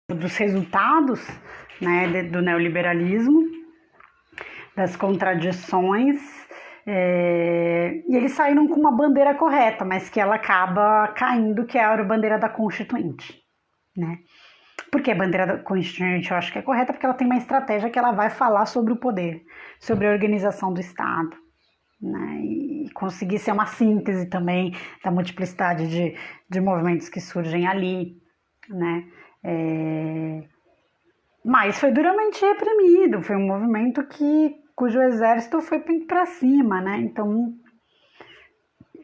dos resultados né, do neoliberalismo, das contradições, é, e eles saíram com uma bandeira correta, mas que ela acaba caindo, que é a bandeira da Constituinte, né? Porque a bandeira constituinte eu acho que é correta porque ela tem uma estratégia que ela vai falar sobre o poder, sobre a organização do Estado, né? E conseguir ser uma síntese também da multiplicidade de, de movimentos que surgem ali, né? É... Mas foi duramente reprimido, foi um movimento que cujo exército foi para cima, né? Então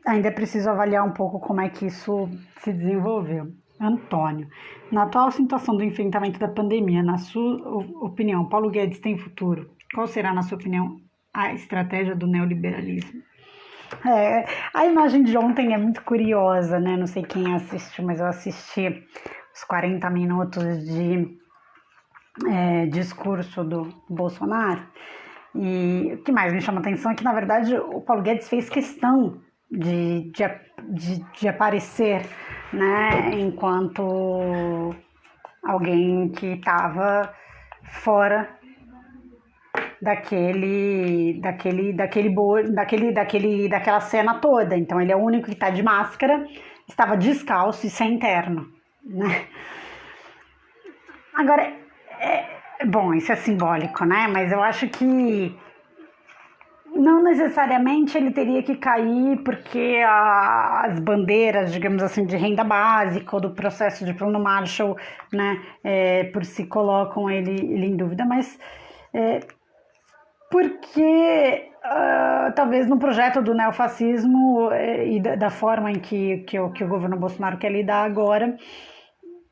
ainda é preciso avaliar um pouco como é que isso se desenvolveu. Antônio, na atual situação do enfrentamento da pandemia, na sua opinião, Paulo Guedes tem futuro? Qual será, na sua opinião, a estratégia do neoliberalismo? É, a imagem de ontem é muito curiosa, né? Não sei quem assistiu, mas eu assisti os 40 minutos de é, discurso do Bolsonaro. E o que mais me chama atenção é que, na verdade, o Paulo Guedes fez questão de, de, de, de aparecer, né, enquanto alguém que estava fora daquele daquele daquele daquele daquele daquela cena toda. Então ele é o único que está de máscara, estava descalço e sem terno, né? Agora é, bom, isso é simbólico, né? Mas eu acho que não necessariamente ele teria que cair porque a, as bandeiras, digamos assim, de renda básica ou do processo de plano Marshall, né, é, por si colocam ele, ele em dúvida, mas é, porque uh, talvez no projeto do neofascismo é, e da, da, forma em que, que, o, que o governo Bolsonaro quer lidar agora,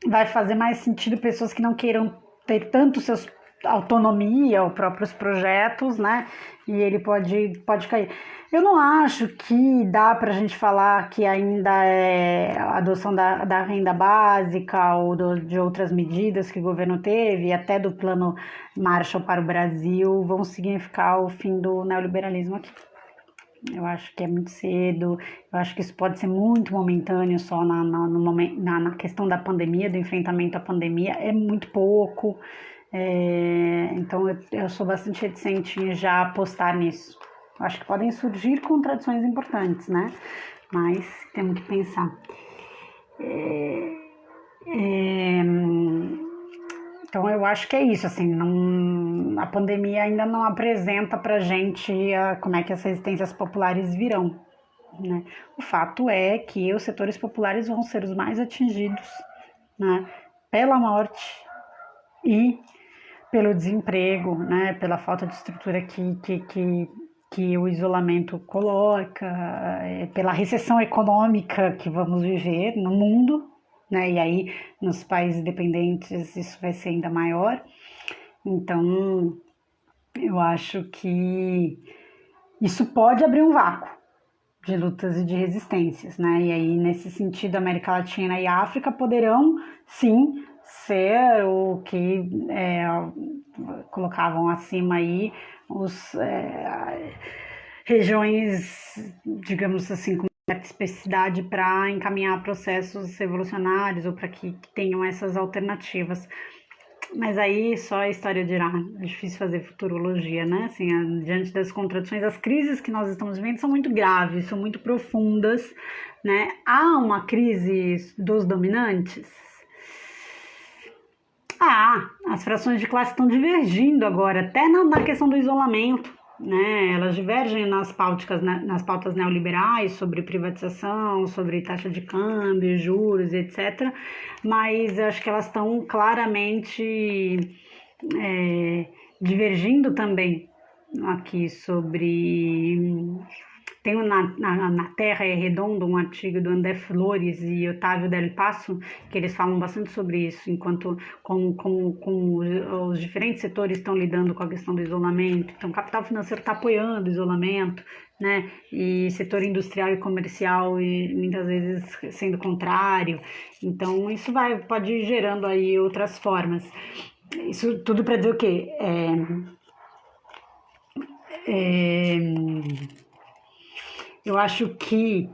vai fazer mais sentido pessoas que não queiram ter tanto seus autonomia ou próprios projetos, né? E ele pode, pode cair. Eu não acho que dá para a gente falar que ainda é a adoção da, da renda básica ou do, de outras medidas que o governo teve, até do plano Marshall para o Brasil, vão significar o fim do neoliberalismo aqui. Eu acho que é muito cedo, eu acho que isso pode ser muito momentâneo só na, na, no momento, na, na questão da pandemia, do enfrentamento à pandemia, é muito pouco. É, então eu, eu, sou bastante reticente em já apostar nisso. Acho que podem surgir contradições importantes, né? Mas temos que pensar. É, é, então eu acho que é isso, assim, não, a pandemia ainda não apresenta pra gente a, como é que as resistências populares virão. Né? O fato é que os setores populares vão ser os mais atingidos né, pela morte e pelo desemprego, né, pela falta de estrutura que, que, que, que o isolamento coloca, é, pela recessão econômica que vamos viver no mundo, né, e aí nos países dependentes isso vai ser ainda maior. Então, eu acho que isso pode abrir um vácuo de lutas e de resistências, né? E aí, nesse sentido, América Latina e África poderão, sim, ser o que é, colocavam acima aí os é, regiões, digamos assim, com certa especificidade para encaminhar processos revolucionários ou para que, tenham essas alternativas. Mas aí só a história dirá. É difícil fazer futurologia, né? Assim, diante das contradições, as crises que nós estamos vivendo são muito graves, são muito profundas, né? Há uma crise dos dominantes? Ah, as frações de classe estão divergindo agora, até na, na questão do isolamento. Né, elas divergem nas pautas, nas pautas neoliberais sobre privatização, sobre taxa de câmbio, juros, etc. Mas acho que elas estão claramente é, divergindo também aqui sobre tem na, na, na, Terra é Redonda um artigo do André Flores e Otávio Del Passo, que eles falam bastante sobre isso, enquanto com, com, com os diferentes setores estão lidando com a questão do isolamento. Então, o capital financeiro está apoiando o isolamento, né? E setor industrial e comercial e muitas vezes sendo contrário. Então, isso vai pode ir gerando aí outras formas. Isso tudo para dizer o quê? É, é, eu acho que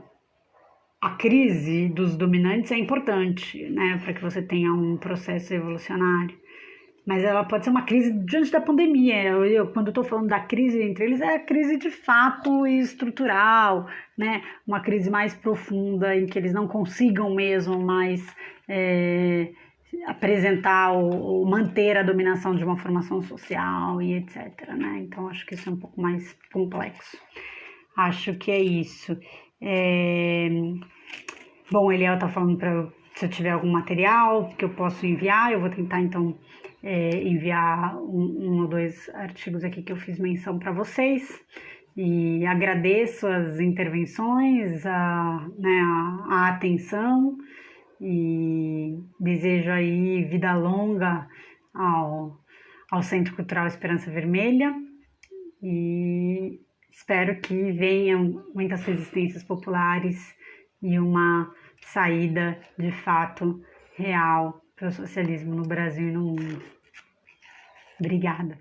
a crise dos dominantes é importante, né, para que você tenha um processo evolucionário. Mas ela pode ser uma crise diante da pandemia. Eu, eu quando estou falando da crise entre eles, é a crise de fato e estrutural, né? Uma crise mais profunda em que eles não consigam mesmo mais é, apresentar ou, ou, manter a dominação de uma formação social e etc. Né? Então acho que isso é um pouco mais complexo. Acho que é isso. É... Bom, Eliel está falando para se eu tiver algum material que eu posso enviar, eu vou tentar então é, enviar um, um, ou dois artigos aqui que eu fiz menção para vocês. E agradeço as intervenções, a, né, a, a atenção e desejo aí vida longa ao, ao Centro Cultural Esperança Vermelha. E Espero que venham muitas resistências populares e uma saída de fato real para o socialismo no Brasil e no mundo. Obrigada.